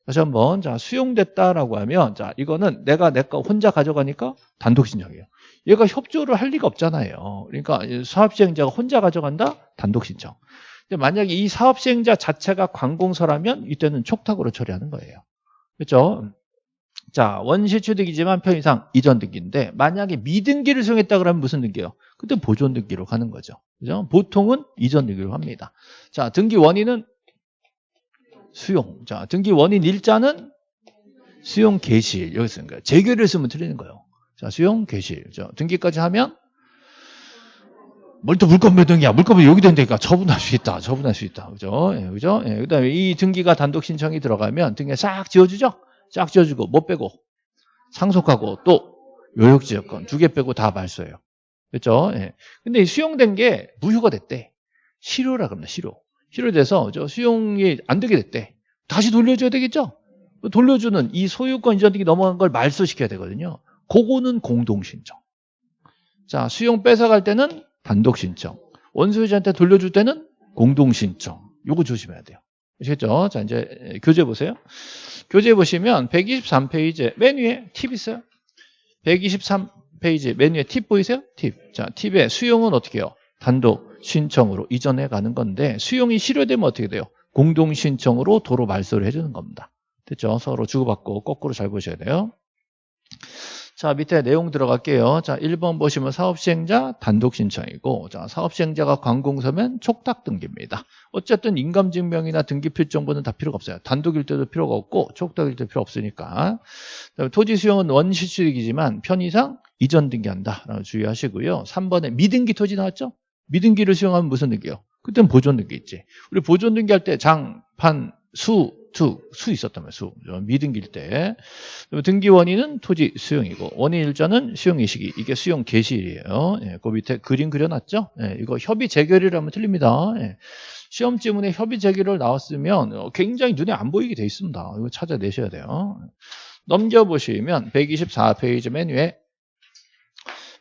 다시 한번 자 수용됐다라고 하면 자 이거는 내가 내 거 혼자 가져가니까 단독 신청이에요. 얘가 협조를 할 리가 없잖아요. 그러니까 사업시행자가 혼자 가져간다 단독 신청. 근데 만약에 이 사업시행자 자체가 관공서라면 이때는 촉탁으로 처리하는 거예요. 그렇죠? 자 원시 취득이지만 편의상 이전 등기인데 만약에 미등기를 수용했다 그러면 무슨 등기예요? 그때 보존 등기로 가는 거죠. 그죠? 보통은 이전 등기로 합니다. 자 등기 원인은 수용. 자, 등기 원인 일자는 수용 개시일. 여기 쓰는 거예요. 재결을 쓰면 틀리는 거예요. 자, 수용 개시일. 자, 등기까지 하면 뭘또 물건 몇 등이야. 물건이 여기 된다니까 처분할 수 있다. 처분할 수 있다. 그죠? 예, 그죠? 예, 그 다음에 이 등기가 단독 신청이 들어가면 등기 싹 지워주죠? 싹 지워주고, 못 빼고, 상속하고, 또 요역지역권 두 개 빼고 다 말소해요. 그죠? 예. 근데 수용된 게 무효가 됐대. 실효라 그럽니다. 실효. 실효돼서 저 수용이 안 되게 됐대. 다시 돌려줘야 되겠죠? 돌려주는 이 소유권 이전 등기 넘어간 걸 말소시켜야 되거든요. 그거는 공동신청. 자, 수용 뺏어갈 때는 단독신청. 원소유자한테 돌려줄 때는 공동신청. 요거 조심해야 돼요. 아시겠죠? 자, 이제 교재 보세요. 교재 보시면 123페이지 맨 위에 팁 있어요. 123페이지 맨 위에 팁 보이세요? 팁. 자, 팁에 수용은 어떻게 해요? 단독 신청으로 이전해 가는 건데 수용이 실효되면 어떻게 돼요? 공동 신청으로 도로 말소를 해주는 겁니다. 됐죠? 서로 주고받고 거꾸로 잘 보셔야 돼요. 자, 밑에 내용 들어갈게요. 자, 1번 보시면 사업시행자 단독 신청이고, 자, 사업시행자가 관공서면 촉탁 등기입니다. 어쨌든 인감증명이나 등기필 정보는 다 필요가 없어요. 단독일 때도 필요가 없고, 촉탁일 때도 필요 없으니까. 토지 수용은 원시취득이지만 편의상 이전 등기한다. 주의하시고요. 3번에 미등기 토지 나왔죠? 미등기를 수용하면 무슨 등기요? 그때는 보존 등기 있지. 우리 보존 등기 할 때 장, 판, 수, 투, 수 있었다면 수. 미등기일 때. 등기 원인은 토지 수용이고, 원인 일자는 수용의 시기. 이게 수용 개시일이에요. 예, 그 밑에 그림 그려놨죠? 예, 이거 협의 재결이라면 틀립니다. 예. 시험 지문에 협의 재결을 나왔으면 굉장히 눈에 안 보이게 돼 있습니다. 이거 찾아내셔야 돼요. 넘겨보시면 124페이지 맨 위에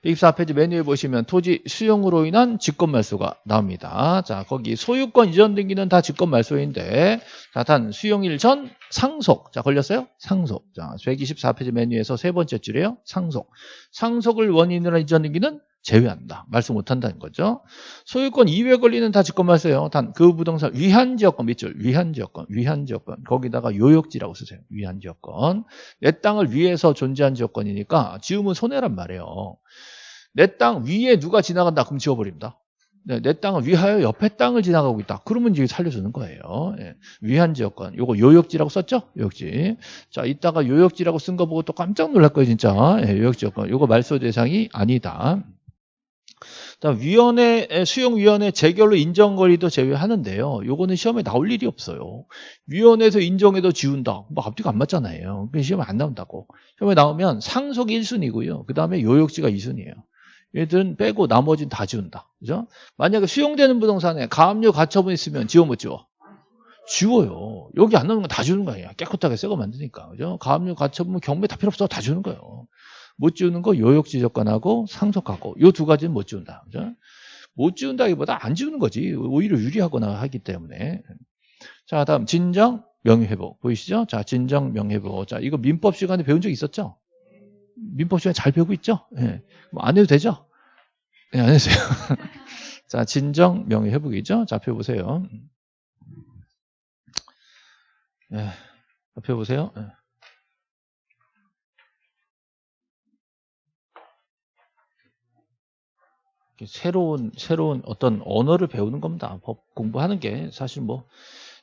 124페이지 메뉴에 보시면 토지 수용으로 인한 직권 말소가 나옵니다. 자, 거기 소유권 이전 등기는 다 직권 말소인데, 자, 단 수용일 전 상속. 자, 걸렸어요? 상속. 자, 124페이지 메뉴에서 세 번째 줄이에요. 상속. 상속을 원인으로 이전 등기는 제외한다. 말소 못한다는 거죠. 소유권 이외 권리는 다 직권 말소예요. 단 그 부동산 위한 지역권 밑줄 위한 지역권 위한 지역권 거기다가 요역지라고 쓰세요. 위한 지역권 내 땅을 위해서 존재한 지역권이니까 지으면 손해란 말이에요. 내 땅 위에 누가 지나간다 그럼 지워버립니다. 네, 내 땅을 위하여 옆에 땅을 지나가고 있다. 그러면 이제 살려주는 거예요. 예. 위한 지역권. 요거 요역지라고 썼죠? 요역지. 자, 이따가 요역지라고 쓴 거 보고 또 깜짝 놀랄 거예요, 진짜. 예, 요역지역권. 요거 말소 대상이 아니다. 위원회 수용위원회 재결로 인정거리도 제외하는데요. 요거는 시험에 나올 일이 없어요. 위원회에서 인정해도 지운다. 뭐 앞뒤가 안 맞잖아요. 그 시험에 안 나온다고. 시험에 나오면 상속이 1순위고요. 그 다음에 요역지가 2순위예요. 얘들은 빼고 나머지는 다 지운다. 그죠? 만약에 수용되는 부동산에 가압류 가처분 있으면 지워 못 지워? 지워요. 여기 안 나오는 건다 주는 거예요. 깨끗하게 새거 만드니까. 그죠? 가압류 가처분 경매 다 필요 없어. 다 주는 거예요. 못 지우는 거 요역 지적권하고 상속하고 요 두 가지는 못 지운다. 그죠? 못 지운다기보다 안 지우는 거지. 오히려 유리하거나 하기 때문에. 자, 다음 진정 명예회복 보이시죠? 자, 진정 명예회복. 자, 이거 민법 시간에 배운 적 있었죠? 민법 시간에 잘 배우고 있죠? 예. 네. 뭐안 해도 되죠? 예, 네, 안 해주세요. 자, 진정 명예회복이죠? 자, 펴보세요. 예, 펴보세요. 예. 새로운 새로운 어떤 언어를 배우는 겁니다. 법 공부하는 게 사실 뭐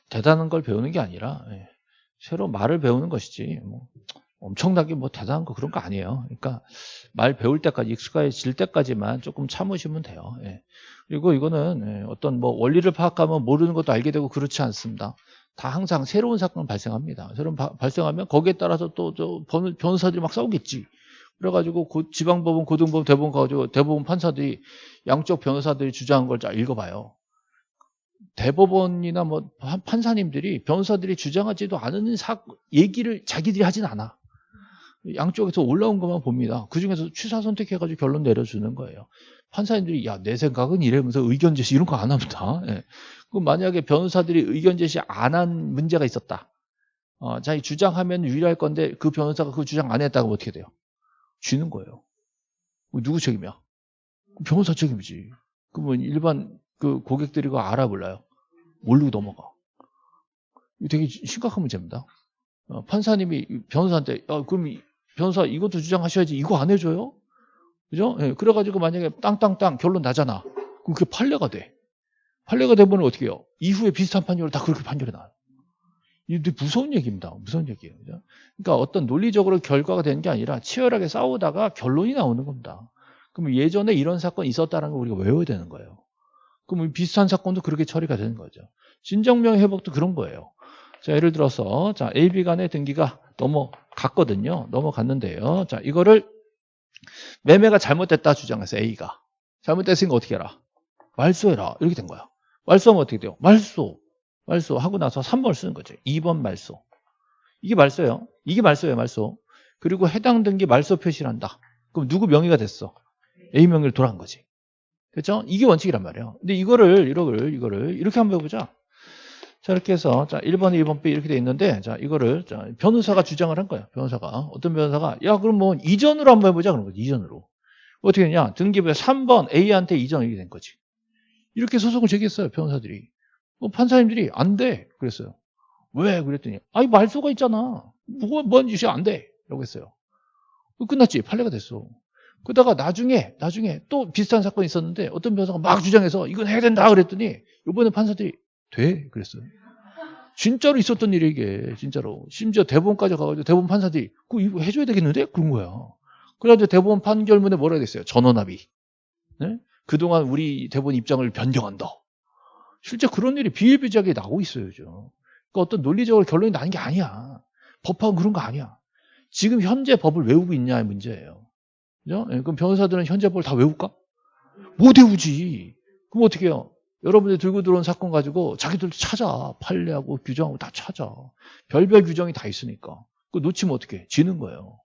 대단한 걸 배우는 게 아니라 예, 새로 말을 배우는 것이지 뭐 엄청나게 뭐 대단한 거 그런 거 아니에요. 그러니까 말 배울 때까지 익숙해질 때까지만 조금 참으시면 돼요. 예. 그리고 이거는 예, 어떤 뭐 원리를 파악하면 모르는 것도 알게 되고 그렇지 않습니다. 다 항상 새로운 사건 발생합니다. 새로운 바, 발생하면 거기에 따라서 또저 변호사들이 막 싸우겠지. 그래가지고 고, 지방법원, 고등법원, 대법원 가가지고 대법원 판사들이 양쪽 변호사들이 주장한 걸 잘 읽어봐요. 대법원이나 뭐 판사님들이 변호사들이 주장하지도 않은 사 얘기를 자기들이 하진 않아. 양쪽에서 올라온 것만 봅니다. 그 중에서 취사 선택해가지고 결론 내려주는 거예요. 판사님들이 야 내 생각은 이러면서 의견 제시 이런 거 안 합니다. 예. 그럼 만약에 변호사들이 의견 제시 안 한 문제가 있었다. 어, 자기 주장하면 유리할 건데 그 변호사가 그 주장 안 했다고 어떻게 돼요? 쥐는 거예요. 누구 책임이야? 변호사 책임이지. 그러면 일반 그 고객들이 그 알아 몰라요? 모르고 넘어가. 되게 심각한 문제입니다. 어, 판사님이 변호사한테 어, 그럼 변호사 이것도 주장하셔야지 이거 안 해줘요? 그죠? 예, 그래가지고 만약에 땅땅땅 결론 나잖아. 그럼 그게 판례가 돼. 판례가 되면 어떻게 해요? 이후에 비슷한 판결을 다 그렇게 판결이 나요. 이게 무서운 얘기입니다. 무서운 얘기예요. 그죠? 그러니까 어떤 논리적으로 결과가 되는 게 아니라 치열하게 싸우다가 결론이 나오는 겁니다. 그럼 예전에 이런 사건이 있었다는 걸 우리가 외워야 되는 거예요. 그럼 비슷한 사건도 그렇게 처리가 되는 거죠. 진정명 회복도 그런 거예요. 자, 예를 들어서 자, AB 간의 등기가 넘어갔거든요. 넘어갔는데요. 자, 이거를 매매가 잘못됐다 주장해서 A가 잘못됐으니까 어떻게 해라? 말소해라. 이렇게 된 거야. 말소하면 어떻게 돼요? 말소. 말소 하고 나서 3번을 쓰는 거죠. 2번 말소. 이게 말소예요. 이게 말소예요, 말소. 그리고 해당 등기 말소 표시를 한다. 그럼 누구 명의가 됐어? A 명의를 돌아간 거지. 그렇죠? 이게 원칙이란 말이에요. 근데 이거를 이거를 이거를 이렇게 한번 해보자. 자 이렇게 해서 자 1번, 2번, B 이렇게 돼 있는데 자 이거를 자, 변호사가 주장을 한 거야. 변호사가 어떤 변호사가 야 그럼 뭐 이전으로 한번 해보자 그런 거지. 이전으로 어떻게 했냐? 등기부에 3번 A한테 이전 이렇게 된 거지. 이렇게 소송을 제기했어요. 변호사들이. 뭐 판사님들이 안 돼. 그랬어요. 왜? 그랬더니 아니 말소가 있잖아. 뭐가 뭔 짓이 안 돼. 라고 했어요. 끝났지. 판례가 됐어. 그러다가 나중에 나중에 또 비슷한 사건이 있었는데 어떤 변호사가 막 주장해서 이건 해야 된다 그랬더니 이번에 판사들이 돼 그랬어요. 진짜로 있었던 일이 이게 진짜로 심지어 대법원까지 가가지고 대법원 판사들이 그거 이거 해줘야 되겠는데 그런 거야. 그래가지고 대법원 판결문에 뭐라 그랬어요? 전원합의. 네? 그동안 우리 대법원 입장을 변경한다. 실제 그런 일이 비일비재하게 나오고 있어요. 그러니까 어떤 논리적으로 결론이 나는 게 아니야. 법하고 그런 거 아니야. 지금 현재 법을 외우고 있냐의 문제예요. 그죠? 예, 그럼 변호사들은 현재 법을 다 외울까? 못 외우지. 그럼 어떻게 해요? 여러분들 들고 들어온 사건 가지고 자기들도 찾아. 판례하고 규정하고 다 찾아. 별별 규정이 다 있으니까. 그 놓치면 어떻게 지는 거예요.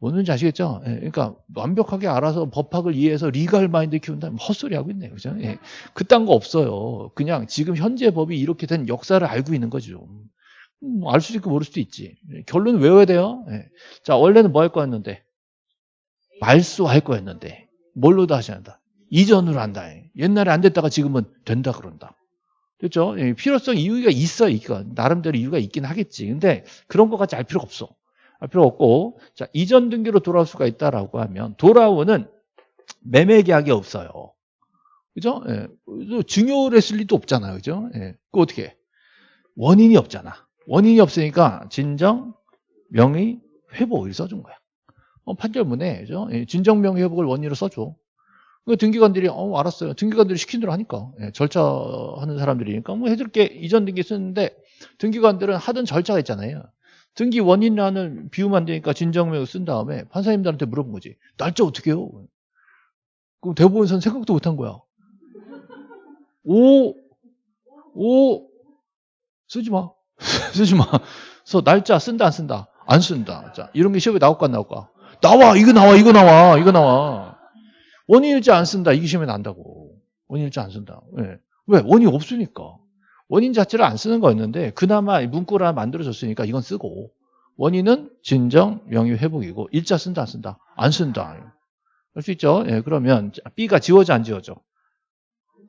뭔지 아시겠죠? 예, 그러니까 완벽하게 알아서 법학을 이해해서 리갈 마인드 키운다면 헛소리 하고 있네요. 그죠? 예, 그딴 거 없어요. 그냥 지금 현재 법이 이렇게 된 역사를 알고 있는 거죠. 음, 알 수도 있고 모를 수도 있지. 예, 결론은 외워야 돼요. 예. 자, 원래는 뭐 할 거였는데? 말소할 거였는데 뭘로 다시 한다? 이전으로 한다. 옛날에 안 됐다가 지금은 된다 그런다. 그렇죠? 필요성 이유가 있어. 이거 나름대로 이유가 있긴 하겠지. 근데 그런 것까지 알 필요가 없어. 알 필요 없고 자 이전 등기로 돌아올 수가 있다라고 하면 돌아오는 매매 계약이 없어요. 그죠? 예. 증여를 했을 리도 없잖아요. 그죠? 예. 그 어떻게 원인이 없잖아. 원인이 없으니까 진정 명의 회복을 써준 거야. 어, 판결문에 예, 진정명 회복을 원인으로 써줘. 그 등기관들이 어 알았어요. 등기관들이 시킨 대로 하니까 예, 절차하는 사람들이니까 뭐 해줄 게 이전 등기 쓰는데 등기관들은 하던 절차가 있잖아요. 등기 원인이라는 비유만 되니까 진정명을 쓴 다음에 판사님들한테 물어본 거지. 날짜 어떻게 해요? 그럼 대법원에서는 생각도 못 한 거야. 오, 오, 쓰지 마. 쓰지 마. 그래서 날짜 쓴다, 안 쓴다? 안 쓴다. 자, 이런 게 시험에 나올까, 안 나올까? 나와 이거 나와 이거 나와 이거 나와 원인일지 안 쓴다 이게 시험에 난다고 원인일지 안 쓴다 왜? 왜? 원인 없으니까 원인 자체를 안 쓰는 거였는데 그나마 문구를 하나 만들어졌으니까 이건 쓰고 원인은 진정 명의 회복이고 일자 쓴다 안 쓴다? 안 쓴다. 할 수 있죠? 예, 그러면 B가 지워져 안 지워져?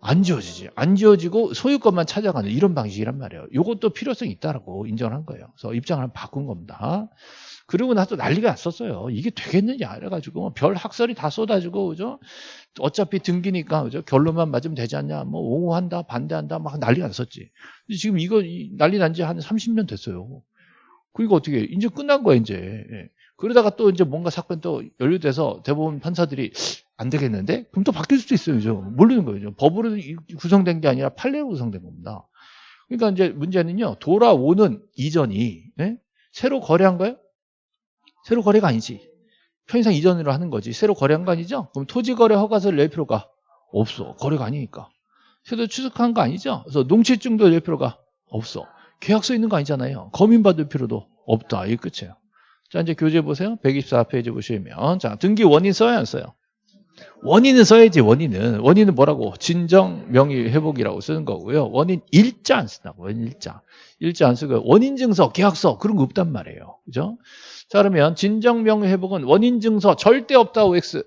안 지워지지. 안 지워지고 소유권만 찾아가는 이런 방식이란 말이에요. 이것도 필요성이 있다라고 인정을 한 거예요. 그래서 입장을 바꾼 겁니다 그러고 나서 난리가 났었어요. 이게 되겠느냐 이래가지고 별 학설이 다 쏟아지고 그죠? 어차피 등기니까 그죠? 결론만 맞으면 되지 않냐? 뭐 옹호한다, 반대한다, 막 난리가 났었지. 지금 이거 이 난리 난 지 한 30년 됐어요. 그러니까 어떻게 이제 끝난 거야 이제. 예. 그러다가 또 이제 뭔가 사건 또 연루돼서 대법원 판사들이 안 되겠는데? 그럼 또 바뀔 수도 있어요. 그죠? 모르는 거예요. 법으로 구성된 게 아니라 판례로 구성된 겁니다. 그러니까 이제 문제는요. 돌아오는 이전이 예? 새로 거래한 거예요? 새로 거래가 아니지. 편의상 이전으로 하는 거지. 새로 거래한 거 아니죠? 그럼 토지거래 허가서를 낼 필요가 없어. 거래가 아니니까. 새로 취득한 거 아니죠? 그래서 농취증도 낼 필요가 없어. 계약서 있는 거 아니잖아요. 검인받을 필요도 없다. 이게 끝이에요. 자, 이제 교재 보세요. 124페이지 보시면. 자, 등기 원인 써야 안 써요? 원인은 써야지, 원인은. 원인은 뭐라고? 진정 명의 회복이라고 쓰는 거고요. 원인 일자 안 쓴다고, 원인 일자. 일자 안 쓰고, 원인 증서, 계약서, 그런 거 없단 말이에요. 그죠? 자, 그러면 진정 명의 회복은 원인 증서 절대 없다고 X.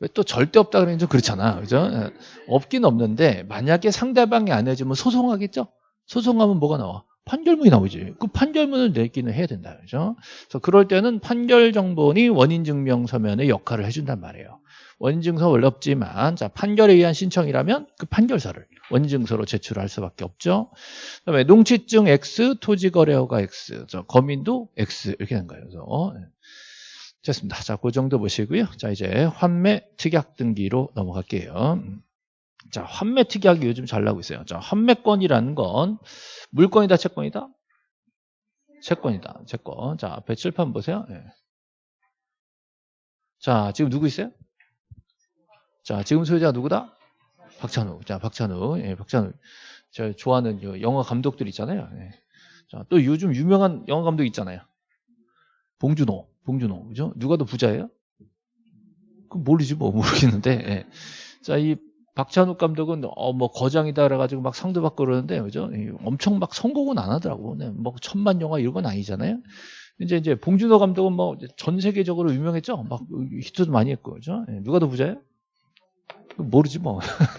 왜 또 절대 없다 그러면 좀 그렇잖아. 그죠? 예. 없긴 없는데, 만약에 상대방이 안 해주면 소송하겠죠? 소송하면 뭐가 나와? 판결문이 나오지. 그 판결문을 내기는 해야 된다. 그죠? 그래서 그럴 때는 판결 정본이 원인 증명 서면의 역할을 해준단 말이에요. 원인 증서 원래 없지만, 자, 판결에 의한 신청이라면 그 판결서를 원인 증서로 제출할 수밖에 없죠. 그 다음에 농취증 X, 토지거래허가 X, 저 거민도 X 이렇게 된 거예요. 그래서 어, 네. 됐습니다. 자, 그 정도 보시고요. 자, 이제 환매 특약 등기로 넘어갈게요. 자, 환매 특약이 요즘 잘 나오고 있어요. 자, 환매권이라는 건 물건이다, 채권이다? 채권이다, 채권. 자, 앞에 칠판 보세요. 네. 자, 지금 누구 있어요? 자, 지금 소유자가 누구다? 박찬우. 자, 박찬우. 예, 박찬우. 제가 좋아하는 영화 감독들 있잖아요. 예. 자, 또 요즘 유명한 영화 감독 있잖아요. 봉준호. 봉준호. 그죠? 누가 더 부자예요? 그 모르지 뭐 모르겠는데. 예. 자, 이 박찬욱 감독은 어 뭐 거장이다 그래가지고 막 상도 받고 그러는데 그죠? 엄청 막 선곡은 안 하더라고. 네, 뭐 천만 영화 이런 건 아니잖아요. 이제 이제 봉준호 감독은 뭐 전 세계적으로 유명했죠. 막 히트도 많이 했고 그죠? 네, 누가 더 부자예요? 모르지 뭐.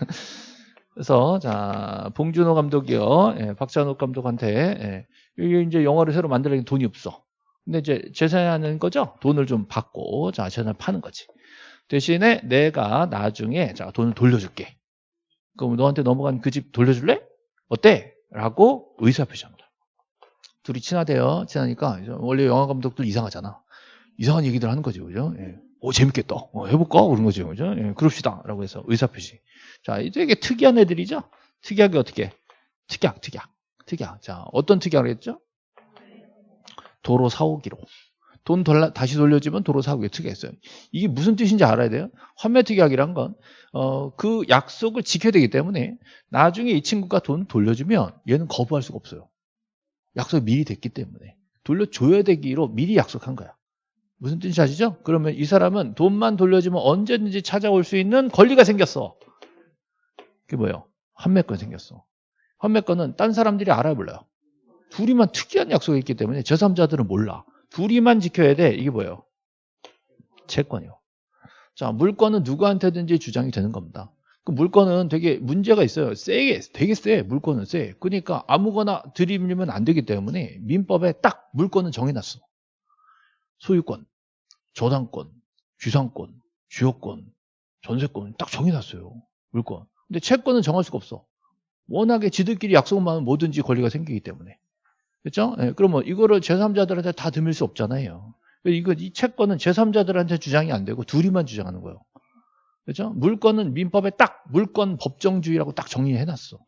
그래서 자 봉준호 감독이요, 예, 박찬욱 감독한테 예, 이제 영화를 새로 만들려면 돈이 없어. 근데 이제 재산하는 거죠. 돈을 좀 받고 자 재산을 파는 거지. 대신에 내가 나중에 자 돈을 돌려줄게. 그럼 너한테 넘어간 그 집 돌려줄래? 어때? 라고 의사표시합니다. 둘이 친하대요. 친하니까 원래 영화 감독들 이상하잖아. 이상한 얘기들 하는 거죠. 그죠? 예. 오 재밌겠다. 어, 해볼까? 그런 거죠. 그죠? 예, 그럽시다. 라고 해서 의사표시. 자, 되게 특이한 애들이죠? 특이하게 어떻게? 특약, 특약, 특약. 자, 어떤 특약을 했죠? 도로 사오기로. 돈 돌라, 다시 돌려주면 도로 사고에 특약했어요. 이게 무슨 뜻인지 알아야 돼요. 환매 특약이란 건, 어, 그 약속을 지켜야 되기 때문에 나중에 이 친구가 돈 돌려주면 얘는 거부할 수가 없어요. 약속이 미리 됐기 때문에. 돌려줘야 되기로 미리 약속한 거야. 무슨 뜻인지 아시죠? 그러면 이 사람은 돈만 돌려주면 언제든지 찾아올 수 있는 권리가 생겼어. 그게 뭐예요? 환매권 생겼어. 환매권은 딴 사람들이 알아야 몰라요. 둘이만 특이한 약속이 있기 때문에 제3자들은 몰라. 둘이만 지켜야 돼. 이게 뭐예요? 채권이요. 자, 물건은 누구한테든지 주장이 되는 겁니다. 그 물건은 되게 문제가 있어요. 세게, 되게 세. 물건은 세. 그러니까 아무거나 들이밀면 안 되기 때문에 민법에 딱 물건은 정해놨어. 소유권, 저당권, 주상권, 주요권, 전세권 딱 정해놨어요. 물건. 근데 채권은 정할 수가 없어. 워낙에 지들끼리 약속만 하면 뭐든지 권리가 생기기 때문에. 그렇죠? 예, 그러면 이거를 제3자들한테 다 드밀 수 없잖아요. 이거 이 채권은 제3자들한테 주장이 안 되고 둘이만 주장하는 거예요. 그렇죠? 물건은 민법에 딱 물건 법정주의라고 딱 정리해 놨어.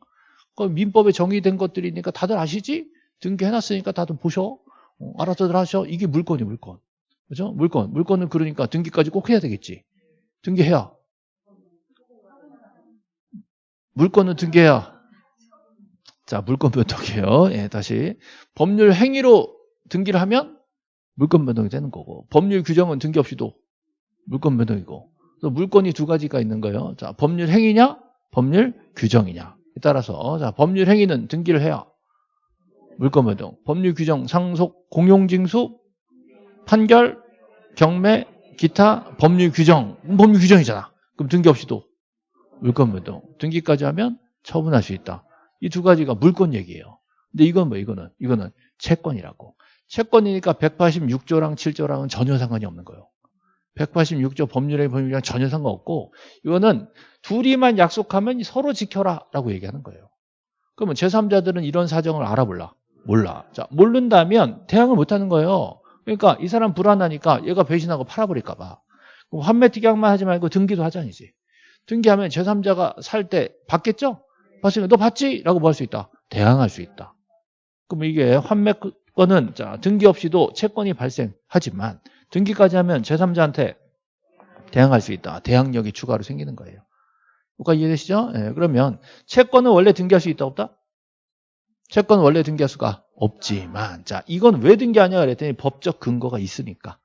그 민법에 정의된 것들이니까 다들 아시지? 등기해 놨으니까 다들 보셔. 어, 알아서들 하셔. 이게 물건이 물건. 그죠? 물건. 물건은 그러니까 등기까지 꼭 해야 되겠지. 등기해야. 물건은 등기해야. 자, 물건 변동이에요. 예, 다시. 법률 행위로 등기를 하면 물건 변동이 되는 거고, 법률 규정은 등기 없이도 물건 변동이고, 그래서 물건이 두 가지가 있는 거예요. 자, 법률 행위냐, 법률 규정이냐. 따라서, 자, 법률 행위는 등기를 해야 물건 변동, 법률 규정, 상속, 공용징수, 판결, 경매, 기타, 법률 규정. 법률 규정이잖아. 그럼 등기 없이도 물건 변동. 등기까지 하면 처분할 수 있다. 이 두 가지가 물건 얘기예요. 근데 이건 뭐 이거는 이거는 채권이라고. 채권이니까 186조랑 7조랑은 전혀 상관이 없는 거예요. 186조 법률의 법률이랑 전혀 상관없고 이거는 둘이만 약속하면 서로 지켜라 라고 얘기하는 거예요. 그러면 제3자들은 이런 사정을 알아볼라? 몰라. 자, 모른다면 대항을 못 하는 거예요. 그러니까 이 사람 불안하니까 얘가 배신하고 팔아버릴까 봐. 그럼 환매 특약만 하지 말고 등기도 하자니지. 등기하면 제3자가 살 때 받겠죠? 봤으니까 너 받지? 라고 뭐 할 수 있다. 대항할 수 있다. 그럼 이게 환매권은 자, 등기 없이도 채권이 발생하지만 등기까지 하면 제3자한테 대항할 수 있다. 대항력이 추가로 생기는 거예요. 뭐가 이해되시죠? 네, 그러면 채권은 원래 등기할 수 있다 없다? 채권은 원래 등기할 수가 없지만 자 이건 왜 등기하냐 그랬더니 법적 근거가 있으니까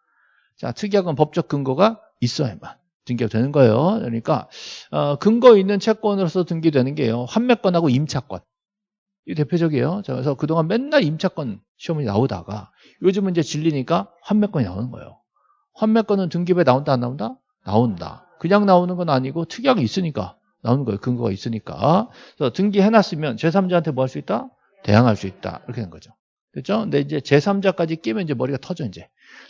자 특약은 법적 근거가 있어야만 등기가 되는 거예요. 그러니까 어, 근거 있는 채권으로서 등기되는 게요. 환매권하고 임차권. 이 대표적이에요. 그래서 그동안 맨날 임차권 시험이 나오다가 요즘은 이제 질리니까 환매권이 나오는 거예요. 환매권은 등기부에 나온다 안 나온다? 나온다. 그냥 나오는 건 아니고 특약이 있으니까 나오는 거예요. 근거가 있으니까. 그래서 등기해놨으면 제3자한테 뭐 할 수 있다? 대항할 수 있다. 이렇게 된 거죠. 됐죠? 근데 이제 제3자까지 끼면 이제 머리가 터져, 이제.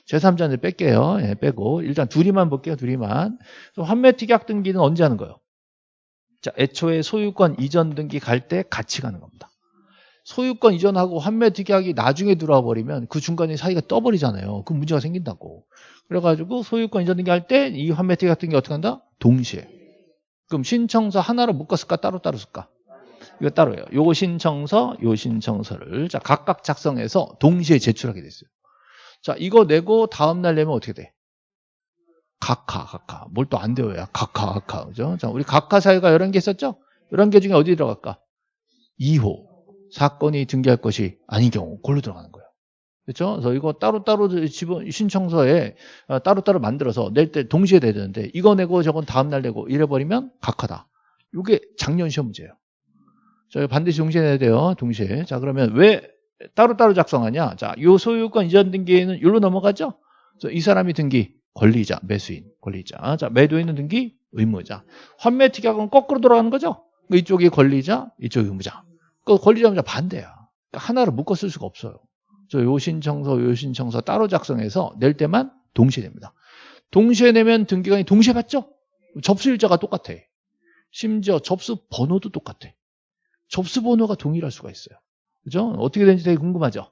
제3자는 뺄게요. 예, 빼고. 일단 둘이만 볼게요, 둘이만. 환매 특약 등기는 언제 하는 거예요? 자, 애초에 소유권 이전 등기 갈 때 같이 가는 겁니다. 소유권 이전하고 환매 특약이 나중에 들어와 버리면 그 중간에 사이가 떠버리잖아요. 그 문제가 생긴다고. 그래가지고 소유권 이전 등기 할 때 이 환매 특약 등기 어떻게 한다? 동시에. 그럼 신청서 하나로 묶었을까? 따로따로 쓸까? 이거 따로예요. 요 신청서, 요 신청서를 자 각각 작성해서 동시에 제출하게 됐어요. 자 이거 내고 다음 날 내면 어떻게 돼? 각하, 각하. 뭘 또 안 되어야 각하, 각하. 그죠? 자, 우리 각하 사유가 11개 있었죠? 11개 중에 어디 들어갈까? 2호. 사건이 등기할 것이 아닌 경우. 그걸로 들어가는 거예요. 그렇죠? 그래서 이거 따로따로 신청서에 어, 따로따로 만들어서 낼 때 동시에 내야 되는데 이거 내고 저건 다음 날 내고 이래 버리면 각하다. 이게 작년 시험 문제예요. 저 반드시 동시에 내야 돼요. 동시에. 자, 그러면 왜 따로따로 작성하냐? 자, 요 소유권 이전 등기에는 여기로 넘어가죠? 이 사람이 등기, 권리자, 매수인, 권리자. 자, 매도인은 등기, 의무자. 환매 특약은 거꾸로 돌아가는 거죠? 이쪽이 권리자, 이쪽이 의무자. 그 권리자, 의무자 반대야. 그러니까 하나를 묶어 쓸 수가 없어요. 저요 신청서, 요 신청서 따로 작성해서 낼 때만 동시에 냅니다. 동시에 내면 등기관이 동시에 받죠? 접수일자가 똑같아. 심지어 접수 번호도 똑같아. 접수 번호가 동일할 수가 있어요. 그죠? 어떻게 되는지 되게 궁금하죠?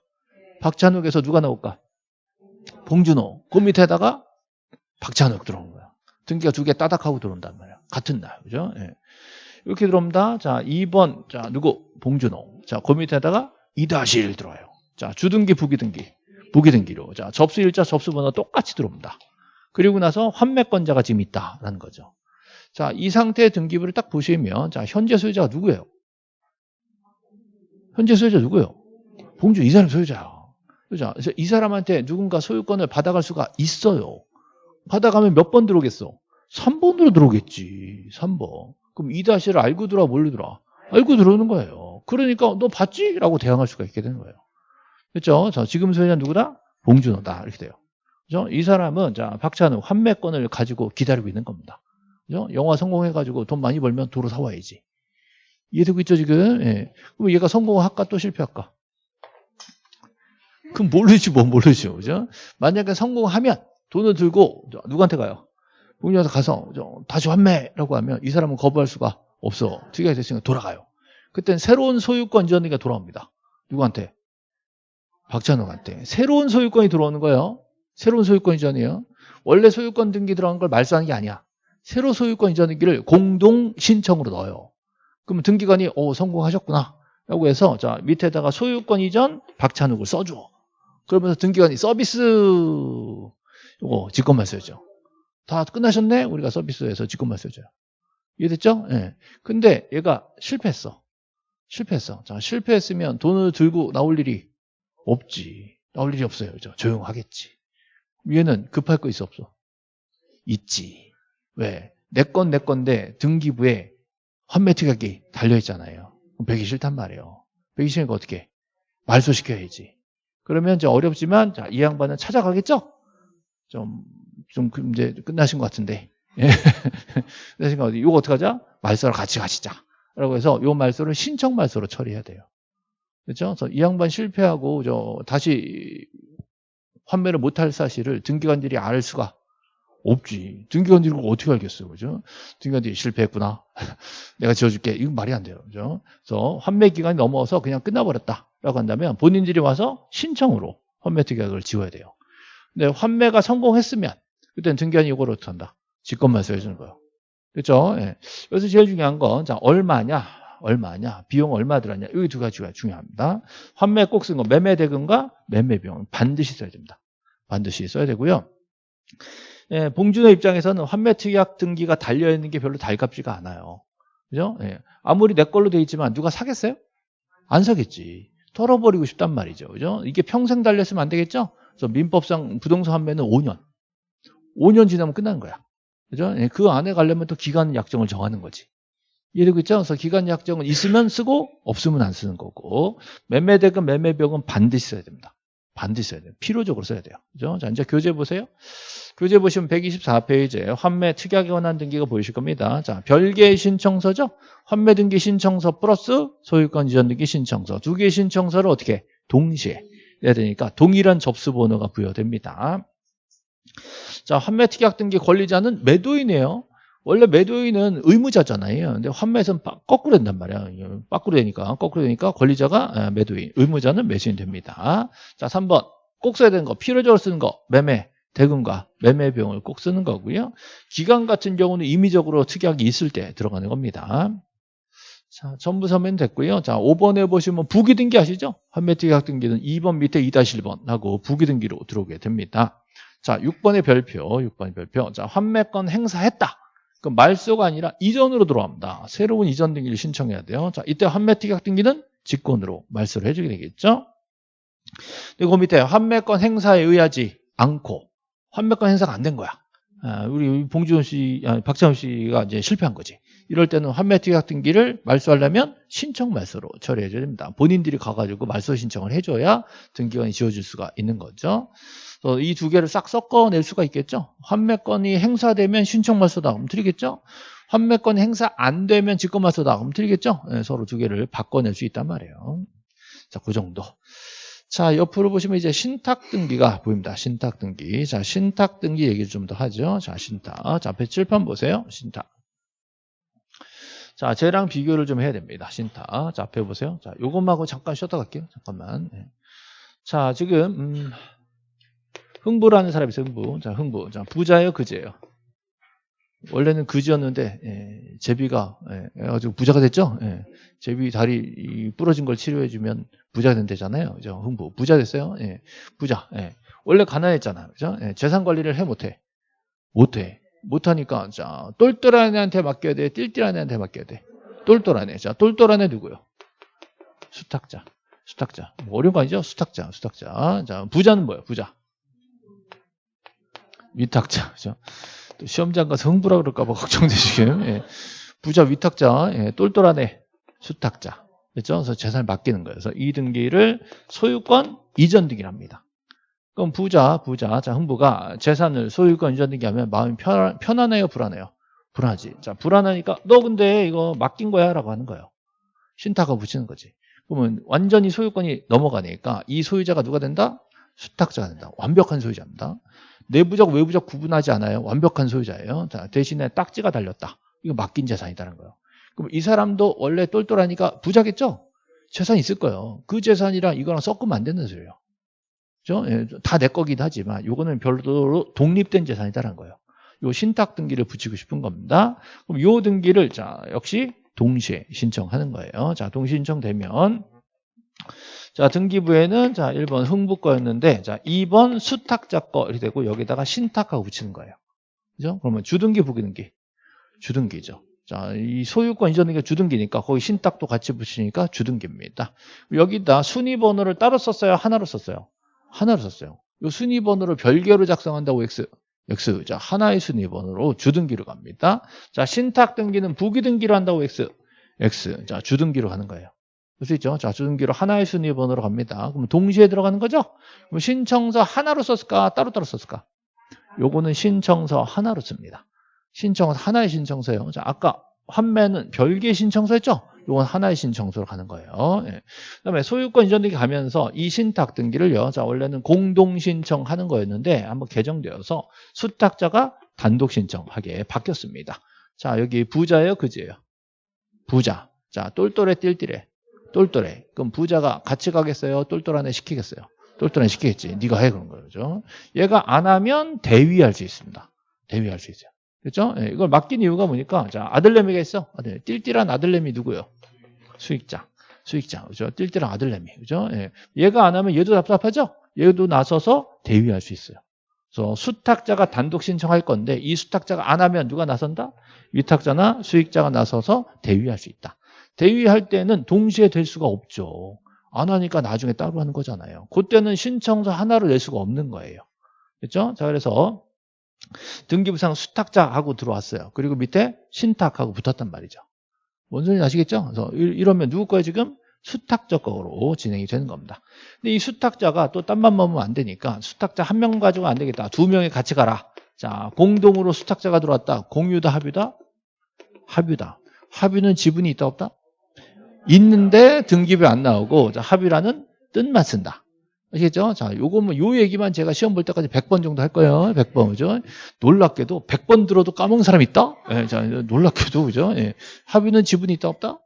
박찬욱에서 누가 나올까? 봉준호. 그 밑에다가 박찬욱 들어오는 거야. 등기가 두 개 따닥하고 들어온단 말이야. 같은 날. 그죠? 예. 이렇게 들어옵니다. 자, 2번. 자, 누구? 봉준호. 자, 그 밑에다가 2-1 들어와요. 자, 주등기, 부기등기. 부기등기로. 자, 접수 일자, 접수 번호 똑같이 들어옵니다. 그리고 나서 환매권자가 지금 있다라는 거죠. 자, 이 상태의 등기부를 딱 보시면, 자, 현재 소유자가 누구예요? 현재 소유자 누구예요? 봉주 이 사람 소유자야. 그죠? 그래서 이 사람한테 누군가 소유권을 받아갈 수가 있어요. 받아가면 몇 번 들어오겠어? 3번으로 들어오겠지. 3번. 그럼 이 다시를 알고 들어와 들어와? 알고 들어오는 거예요. 그러니까 너 받지? 라고 대항할 수가 있게 되는 거예요. 그렇죠? 자, 지금 소유자 누구다? 봉준호다. 이렇게 돼요. 그죠? 이 사람은 자, 박찬우 환매권을 가지고 기다리고 있는 겁니다. 그죠? 영화 성공해 가지고 돈 많이 벌면 도로 사 와야지. 이해되고 있죠, 지금? 예. 그럼 얘가 성공할까 또 실패할까? 그럼 모르지, 뭐, 모르죠. 그죠? 만약에 성공하면 돈을 들고 누구한테 가요? 부모님한테 가서 다시 환매라고 하면 이 사람은 거부할 수가 없어. 특이하게 됐으니까 돌아가요. 그땐 새로운 소유권 이전이가 돌아옵니다. 누구한테? 박찬욱한테. 새로운 소유권이 들어오는 거예요. 새로운 소유권 이전이에요. 원래 소유권 등기 들어간 걸 말소하는 게 아니야. 새로 소유권 이전 등기를 공동 신청으로 넣어요. 그러면 등기관이 오 성공하셨구나. 라고 해서 자 밑에다가 소유권 이전 박찬욱을 써줘. 그러면서 등기관이 서비스 이거 직권만 써야죠. 다 끝나셨네? 우리가 서비스에서 직권만 써줘요. 이해됐죠? 예. 네. 근데 얘가 실패했어. 실패했어. 자 실패했으면 돈을 들고 나올 일이 없지. 나올 일이 없어요. 그죠? 조용하겠지. 얘는 급할 거 있어 없어? 있지. 왜? 내 건 내 건데 등기부에 환매 특약이 달려있잖아요. 배기 싫단 말이에요. 배기 싫으니까 어떻게? 말소시켜야지. 그러면 이제 어렵지만, 자, 이 양반은 찾아가겠죠? 좀, 좀, 그 이제 끝나신 것 같은데. 예. 끝나신 것 같은데. 이거 어떡하자? 말소를 같이 가시자. 라고 해서 이 말소를 신청 말소로 처리해야 돼요. 그렇죠? 그래서 이 양반 실패하고 저 다시 환매를 못할 사실을 등기관들이 알 수가 없지. 등기관들이 그걸 어떻게 알겠어요. 그죠? 등기관들이 실패했구나. 내가 지어줄게. 이건 말이 안 돼요. 그죠? 그래서 환매 기간이 넘어서 그냥 끝나버렸다. 라고 한다면 본인들이 와서 신청으로 환매 특약을 지워야 돼요. 근데 환매가 성공했으면 그때는 등기관이 이걸 어떻게 한다? 직권말소 해주는 거예요. 그렇죠? 예. 여기서 제일 중요한 건 자, 얼마냐? 얼마냐? 비용 얼마 들었냐? 여기 두 가지가 중요합니다. 환매 꼭쓴거 매매 대금과 매매 비용 반드시 써야 됩니다. 반드시 써야 되고요. 예, 봉준호 입장에서는 환매 특약 등기가 달려 있는 게 별로 달갑지가 않아요. 그죠? 예. 아무리 내 걸로 돼 있지만 누가 사겠어요? 안 사겠지. 털어버리고 싶단 말이죠. 그죠? 이게 평생 달렸으면 안 되겠죠? 그래서 민법상 부동산 환매는 5년. 5년 지나면 끝나는 거야. 그죠? 예, 그 안에 가려면 또 기간 약정을 정하는 거지. 이해되고 있죠? 그래서 기간 약정은 있으면 쓰고 없으면 안 쓰는 거고 매매대금 매매비용은 반드시 써야 됩니다. 반드시 써야 돼요. 필요적으로 써야 돼요. 그죠? 자, 이제 교재 보세요. 교재 보시면 124페이지에 환매 특약에 관한 등기가 보이실 겁니다. 자, 별개의 신청서죠? 환매 등기 신청서 플러스 소유권 이전 등기 신청서. 두 개의 신청서를 어떻게 동시에 해야 되니까 동일한 접수 번호가 부여됩니다. 자, 환매 특약 등기 권리자는 매도인이에요. 원래 매도인은 의무자잖아요. 근데 환매에서는 거꾸로 된단 말이야. 거꾸로 되니까, 거꾸로 되니까 권리자가 아, 매도인, 의무자는 매수인 됩니다. 자, 3번. 꼭 써야 되는 거, 필요적으로 쓰는 거, 매매, 대금과 매매 비용을 꼭 쓰는 거고요. 기간 같은 경우는 임의적으로 특약이 있을 때 들어가는 겁니다. 자, 전부 서면 됐고요. 자, 5번에 보시면 부기 등기 아시죠? 환매 특약 등기는 2번 밑에 2-1번 하고 부기 등기로 들어오게 됩니다. 자, 6번의 별표, 6번의 별표. 자, 환매권 행사했다. 그 말소가 아니라 이전으로 들어갑니다. 새로운 이전 등기를 신청해야 돼요. 자, 이때 환매 특약 등기는 직권으로 말소를 해주게 되겠죠. 그리고 밑에 환매권 행사에 의하지 않고 환매권 행사가 안 된 거야. 아, 우리 봉지훈 씨, 아, 박찬호 씨가 이제 실패한 거지. 이럴 때는 환매 특약 등기를 말소하려면 신청 말소로 처리해줘야 됩니다. 본인들이 가가지고 말소 신청을 해줘야 등기관이 지어줄 수가 있는 거죠. 이 두 개를 싹 섞어낼 수가 있겠죠. 환매권이 행사되면 신청 말소다. 그럼 드리겠죠. 환매권이 행사 안 되면 직권 말소다. 그럼 드리겠죠. 네, 서로 두 개를 바꿔낼 수 있단 말이에요. 자, 그 정도. 자, 옆으로 보시면 이제 신탁 등기가 보입니다. 신탁 등기. 자, 신탁 등기 얘기를 좀 더 하죠. 자, 신탁. 자, 앞에 칠판 보세요. 신탁. 자, 쟤랑 비교를 좀 해야 됩니다. 신탁. 자, 앞에 보세요. 자, 요것만하고 잠깐 쉬었다 갈게요. 잠깐만. 네. 자, 지금, 음, 흥부라는 사람이 있어요. 흥부. 자, 흥부. 자, 부자예요, 그제예요. 원래는 그지였는데 예, 제비가 예, 아주 부자가 됐죠. 예, 제비 다리 부러진 걸 치료해 주면 부자 된대잖아요. 그죠? 흥부 부자 됐어요. 예, 부자. 예. 원래 가난했잖아. 그죠? 예, 재산 관리를 해 못해. 못해. 못하니까 자 똘똘한 애한테 맡겨야 돼. 띨띨한 애한테 맡겨야 돼. 똘똘한 애. 자 똘똘한 애 누구요? 수탁자. 수탁자. 뭐 어려운 거 아니죠? 수탁자. 수탁자. 자 부자는 뭐예요? 부자. 위탁자. 그죠? 또 시험장 가서 흥부라 그럴까 봐 걱정되시게요. 예. 부자 위탁자, 예. 똘똘한 애, 수탁자. 그렇죠? 그래서 재산을 맡기는 거예요. 그래서 이 등기를 소유권 이전 등기를 합니다. 그럼 부자, 부자, 자, 흥부가 재산을 소유권 이전 등기 하면 마음이 편, 편안해요, 불안해요? 불안하지. 자, 불안하니까 너 근데 이거 맡긴 거야 라고 하는 거예요. 신탁을 붙이는 거지. 그러면 완전히 소유권이 넘어가니까 이 소유자가 누가 된다? 수탁자가 된다. 완벽한 소유자입니다. 내부적 외부적 구분하지 않아요. 완벽한 소유자예요. 자, 대신에 딱지가 달렸다. 이거 맡긴 재산이다는 거예요. 그럼 이 사람도 원래 똘똘하니까 부자겠죠? 재산이 있을 거예요. 그 재산이랑 이거랑 섞으면 안 되는 소리예요. 그죠? 예, 다내 거긴 하지만 이거는 별도로 독립된 재산이다라는 거예요. 요 신탁 등기를 붙이고 싶은 겁니다. 그럼 요 등기를 자, 역시 동시에 신청하는 거예요. 자, 동시 신청되면 자, 등기부에는 자, 1번 흥부 거였는데 자, 2번 수탁자 거 이렇게 되고 여기다가 신탁하고 붙이는 거예요. 그죠? 그러면 주등기 부기등기. 주등기죠. 자, 이 소유권 이전 등기가 주등기니까 거기 신탁도 같이 붙이니까 주등기입니다. 여기다 순위 번호를 따로 썼어요? 하나로 썼어요? 하나로 썼어요. 이 순위 번호를 별개로 작성한다고 X. X. 자, 하나의 순위 번호로 주등기로 갑니다. 자, 신탁 등기는 부기 등기로 한다고 X. X. 자, 주등기로 가는 거예요. 볼수 있죠? 자, 주등기로 하나의 순위 번호로 갑니다. 그럼 동시에 들어가는 거죠? 그럼 신청서 하나로 썼을까? 따로따로 썼을까? 요거는 신청서 하나로 씁니다. 신청서 하나의 신청서예요. 자, 아까 환매는 별개 신청서였죠? 이건 하나의 신청서로 가는 거예요. 예. 그다음에 소유권 이전 등기 가면서 이 신탁 등기를요. 자 원래는 공동 신청하는 거였는데 한번 개정되어서 수탁자가 단독 신청하게 바뀌었습니다. 자 여기 부자예요, 그지예요? 부자. 자 똘똘해 띨띨해. 똘똘해. 그럼 부자가 같이 가겠어요? 똘똘한 애 시키겠어요? 똘똘한 애 시키겠지. 네가 해 그런 거죠. 얘가 안 하면 대위할 수 있습니다. 대위할 수 있어요. 그렇죠? 예, 이걸 맡긴 이유가 뭐니까 자 아들내미가 있어. 아들. 띨띨한 아들내미 누구요? 수익자. 수익자. 그죠? 띨띨한 아들내미. 그죠? 예. 얘가 안 하면 얘도 답답하죠? 얘도 나서서 대위할 수 있어요. 그래서 수탁자가 단독 신청할 건데 이 수탁자가 안 하면 누가 나선다? 위탁자나 수익자가 나서서 대위할 수 있다. 대위할 때는 동시에 될 수가 없죠. 안 하니까 나중에 따로 하는 거잖아요. 그때는 신청서 하나를 낼 수가 없는 거예요. 그렇죠? 자, 그래서 등기부상 수탁자하고 들어왔어요. 그리고 밑에 신탁하고 붙었단 말이죠. 뭔 소리인지 아시겠죠? 그래서 이러면 누구 거예요, 지금? 수탁자 거로 진행이 되는 겁니다. 근데 이 수탁자가 또 딴만 먹으면 안 되니까 수탁자 한 명 가지고 안 되겠다. 두 명이 같이 가라. 자, 공동으로 수탁자가 들어왔다. 공유다, 합유다? 합유다. 합유는 지분이 있다, 없다? 있는데 등기부에 안 나오고 자, 합의라는 뜻만 쓴다. 아시겠죠? 자, 요거 뭐, 요 얘기만 제가 시험 볼 때까지 100번 정도 할 거예요. 100번, 그죠? 놀랍게도 100번 들어도 까먹은 사람 있다? 예, 자, 놀랍게도, 그죠? 예. 합의는 지분이 있다, 없다?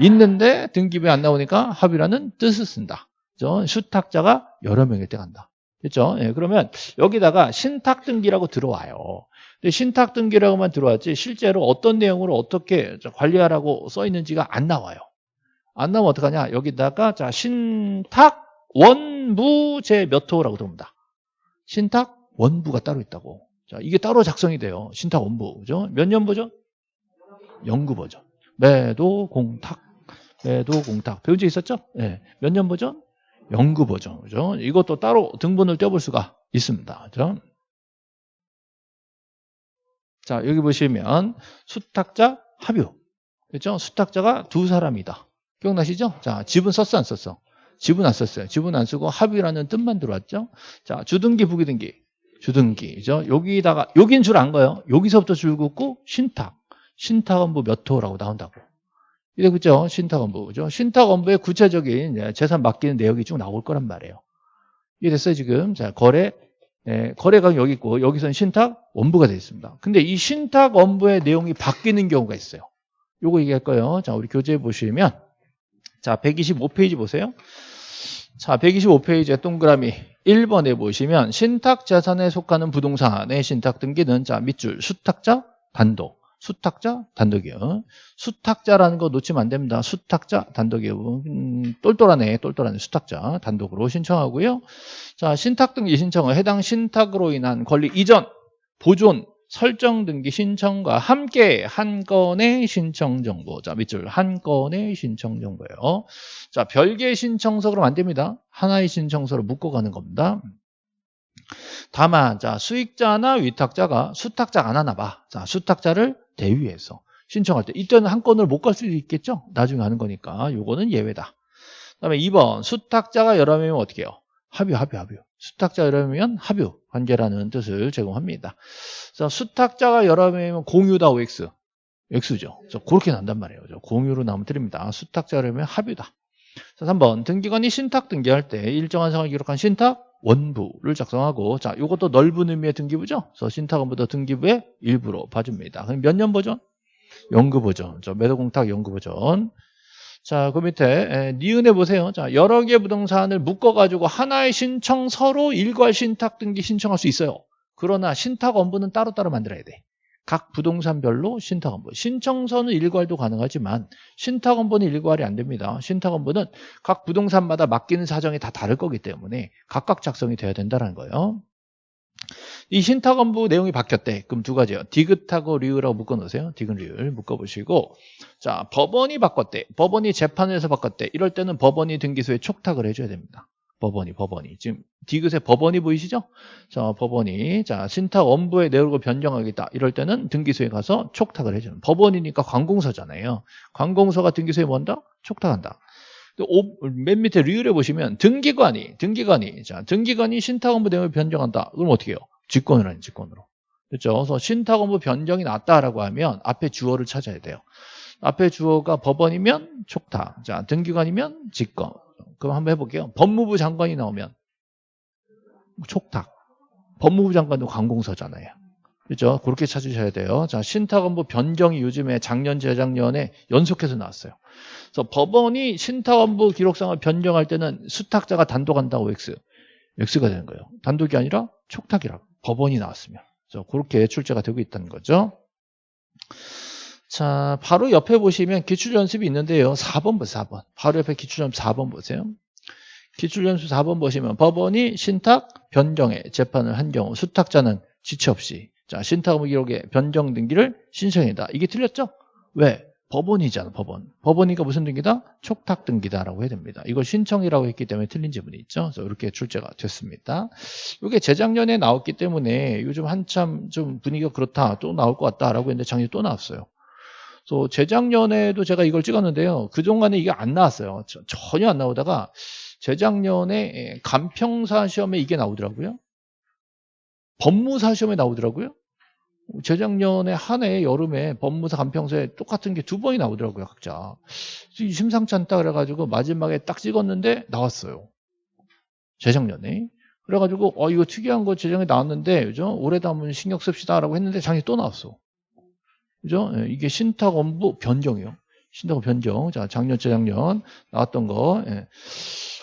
있는데 등기부에 안 나오니까 합의라는 뜻을 쓴다. 그죠? 수탁자가 여러 명일 때 간다. 그죠? 예, 그러면 여기다가 신탁 등기라고 들어와요. 근데 신탁 등기라고만 들어왔지 실제로 어떤 내용으로 어떻게 관리하라고 써 있는지가 안 나와요. 안 나오면 어떡하냐? 여기다가 자 신탁 원부 제몇 호라고 들어옵니다. 신탁 원부가 따로 있다고. 자 이게 따로 작성이 돼요. 신탁 원부 그죠? 몇년 버전? 연구 버전. 매도 공탁 매도 공탁 배운 적 있었죠? 네. 몇년 버전? 연구 버전 그죠? 이것도 따로 등본을 떼볼 수가 있습니다. 그죠? 자 여기 보시면 수탁자 합유 그죠? 수탁자가 두 사람이다. 기억나시죠? 자, 지분 썼어, 안 썼어? 지분 안 썼어요. 지분 안 쓰고 합의라는 뜻만 들어왔죠? 자, 주등기, 부기등기. 주등기 죠. 여기다가, 여긴 줄 안 거예요. 여기서부터 줄 긋고 신탁. 신탁원부 몇 호라고 나온다고. 이래, 그죠? 신탁원부. 그죠? 신탁원부의 구체적인 재산 맡기는 내역이 쭉 나올 거란 말이에요. 이해됐어요, 지금? 자, 거래, 예, 거래가 여기 있고, 여기서는 신탁 원부가 되어 있습니다. 근데 이 신탁 원부의 내용이 바뀌는 경우가 있어요. 요거 얘기할 거예요. 자, 우리 교재 보시면, 자, 125페이지 보세요. 자, 125페이지에 동그라미 1번에 보시면 신탁 자산에 속하는 부동산의 신탁 등기는 자, 밑줄 수탁자 단독. 수탁자 단독이요. 수탁자라는 거 놓치면 안 됩니다. 수탁자 단독이요. 음, 똘똘하네. 똘똘하네. 수탁자 단독으로 신청하고요. 자, 신탁 등기 신청은 해당 신탁으로 인한 권리 이전, 보존, 설정 등기 신청과 함께 한 건의 신청 정보. 자, 밑줄 한 건의 신청 정보예요. 자, 별개의 신청서 그러면 안 됩니다. 하나의 신청서로 묶어 가는 겁니다. 다만, 자, 수익자나 위탁자가 수탁자가 안 하나 봐. 자, 수탁자를 대위해서 신청할 때 이때는 한 건을 못 갈 수도 있겠죠. 나중에 하는 거니까. 요거는 예외다. 그다음에 2번 수탁자가 여러 명이면 어떻게 해요? 합의, 합의, 합의. 수탁자 여러 명이면 합유 관계라는 뜻을 제공합니다. 자, 수탁자가 여러 명이면 공유다 OX. X죠. 그렇게 난단 말이에요. 공유로 나오면 드립니다. 수탁자 여러 명이면 합유다. 자, 3번 등기관이 신탁 등기할 때 일정한 상황을 기록한 신탁 원부를 작성하고 자, 이것도 넓은 의미의 등기부죠. 그래서 신탁 원부도 등기부의 일부로 봐줍니다. 그럼 몇 년 버전? 연구 버전. 저 매도공탁 연구 버전. 자, 그 밑에 니은에 보세요. 자, 여러 개 부동산을 묶어가지고 하나의 신청서로 일괄 신탁 등기 신청할 수 있어요. 그러나 신탁 원부는 따로따로 만들어야 돼. 각 부동산별로 신탁 원부. 신청서는 일괄도 가능하지만 신탁 원부는 일괄이 안 됩니다. 신탁 원부는 각 부동산마다 맡기는 사정이 다 다를 거기 때문에 각각 작성이 돼야 된다는 거예요. 이 신탁원부 내용이 바뀌었대. 그럼 두 가지요. 디귿하고 리우라고 묶어놓으세요. 디귿 리우를 묶어보시고 자 법원이 바꿨대. 법원이 재판에서 바꿨대. 이럴 때는 법원이 등기소에 촉탁을 해줘야 됩니다. 법원이 법원이 지금 디귿에 법원이 보이시죠? 자 법원이 자 신탁 원부의 내용을 변경하겠다. 이럴 때는 등기소에 가서 촉탁을 해주는 법원이니까 관공서잖아요. 관공서가 등기소에 뭔다? 촉탁한다. 맨 밑에 리을에 보시면 등기관이 등기관이 자 등기관이 신탁 원부 내용을 변경한다. 그럼 어떻게 해요? 직권을 하는 직권으로. 그렇죠? 그래서 신탁업무 변경이 났다라고 하면 앞에 주어를 찾아야 돼요. 앞에 주어가 법원이면 촉탁, 자 등기관이면 직권. 그럼 한번 해볼게요. 법무부 장관이 나오면 촉탁. 법무부 장관도 관공서잖아요. 그렇죠? 그렇게 찾으셔야 돼요. 자, 신탁원부 변경이 요즘에 작년, 재작년에 연속해서 나왔어요. 그래서 법원이 신탁원부 기록상을 변경할 때는 수탁자가 단독한다고 X. X가 되는 거예요. 단독이 아니라 촉탁이라고. 법원이 나왔으면. 그렇게 출제가 되고 있다는 거죠. 자, 바로 옆에 보시면 기출연습이 있는데요. 4번 보세요, 4번. 바로 옆에 기출연습 4번 보세요. 기출연습 4번 보시면 법원이 신탁 변경에 재판을 한 경우 수탁자는 지체 없이 자 신탁의무 기록의 변경 등기를 신청이다. 이게 틀렸죠? 왜? 법원이잖아 법원. 법원이니까 무슨 등기다? 촉탁 등기다라고 해야 됩니다. 이걸 신청이라고 했기 때문에 틀린 지문이 있죠. 그래서 이렇게 출제가 됐습니다. 이게 재작년에 나왔기 때문에 요즘 한참 좀 분위기가 그렇다 또 나올 것 같다라고 했는데 작년에 또 나왔어요. 그래서 재작년에도 제가 이걸 찍었는데요. 그동안에 이게 안 나왔어요. 전혀 안 나오다가 재작년에 간평사 시험에 이게 나오더라고요. 법무사 시험에 나오더라고요. 재작년에 한 해 여름에 법무사 간평사에 똑같은 게 두 번이 나오더라고요, 각자. 심상치 않다 그래가지고 마지막에 딱 찍었는데 나왔어요. 재작년에. 그래가지고, 어, 이거 특이한 거 재작년에 나왔는데, 그죠? 올해도 한번 신경 씁시다 라고 했는데 작년에 또 나왔어. 그죠? 예, 이게 신탁 업무 변경이요. 신탁 변경. 자, 작년, 재작년 나왔던 거. 예.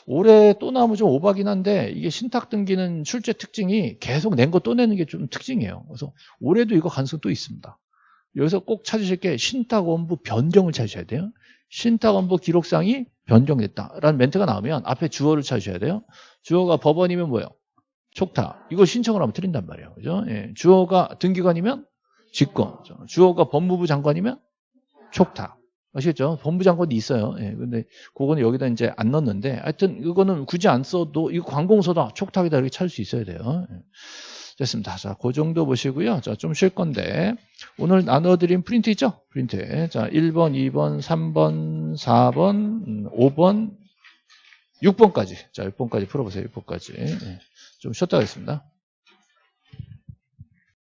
올해 또 나오면 좀 오바긴 한데 이게 신탁 등기는 출제 특징이 계속 낸 거 또 내는 게 좀 특징이에요. 그래서 올해도 이거 가능성 또 있습니다. 여기서 꼭 찾으실 게 신탁 원부 변경을 찾으셔야 돼요. 신탁 원부 기록상이 변경됐다라는 멘트가 나오면 앞에 주어를 찾으셔야 돼요. 주어가 법원이면 뭐예요? 촉탁. 이걸 신청을 하면 틀린단 말이에요. 그죠? 예. 주어가 등기관이면 직권. 주어가 법무부 장관이면 촉탁. 아시겠죠? 법무장관도 있어요. 예, 근데 그거는 여기다 이제 안 넣었는데 하여튼 이거는 굳이 안 써도 이거 관공서다 촉탁이다 이렇게 찾을 수 있어야 돼요. 예. 됐습니다. 자, 그 정도 보시고요. 자, 좀 쉴 건데 오늘 나눠드린 프린트 있죠? 프린트. 자, 1번, 2번, 3번, 4번, 5번, 6번까지. 자, 6번까지 풀어보세요. 6번까지. 예. 좀 쉬었다 가겠습니다.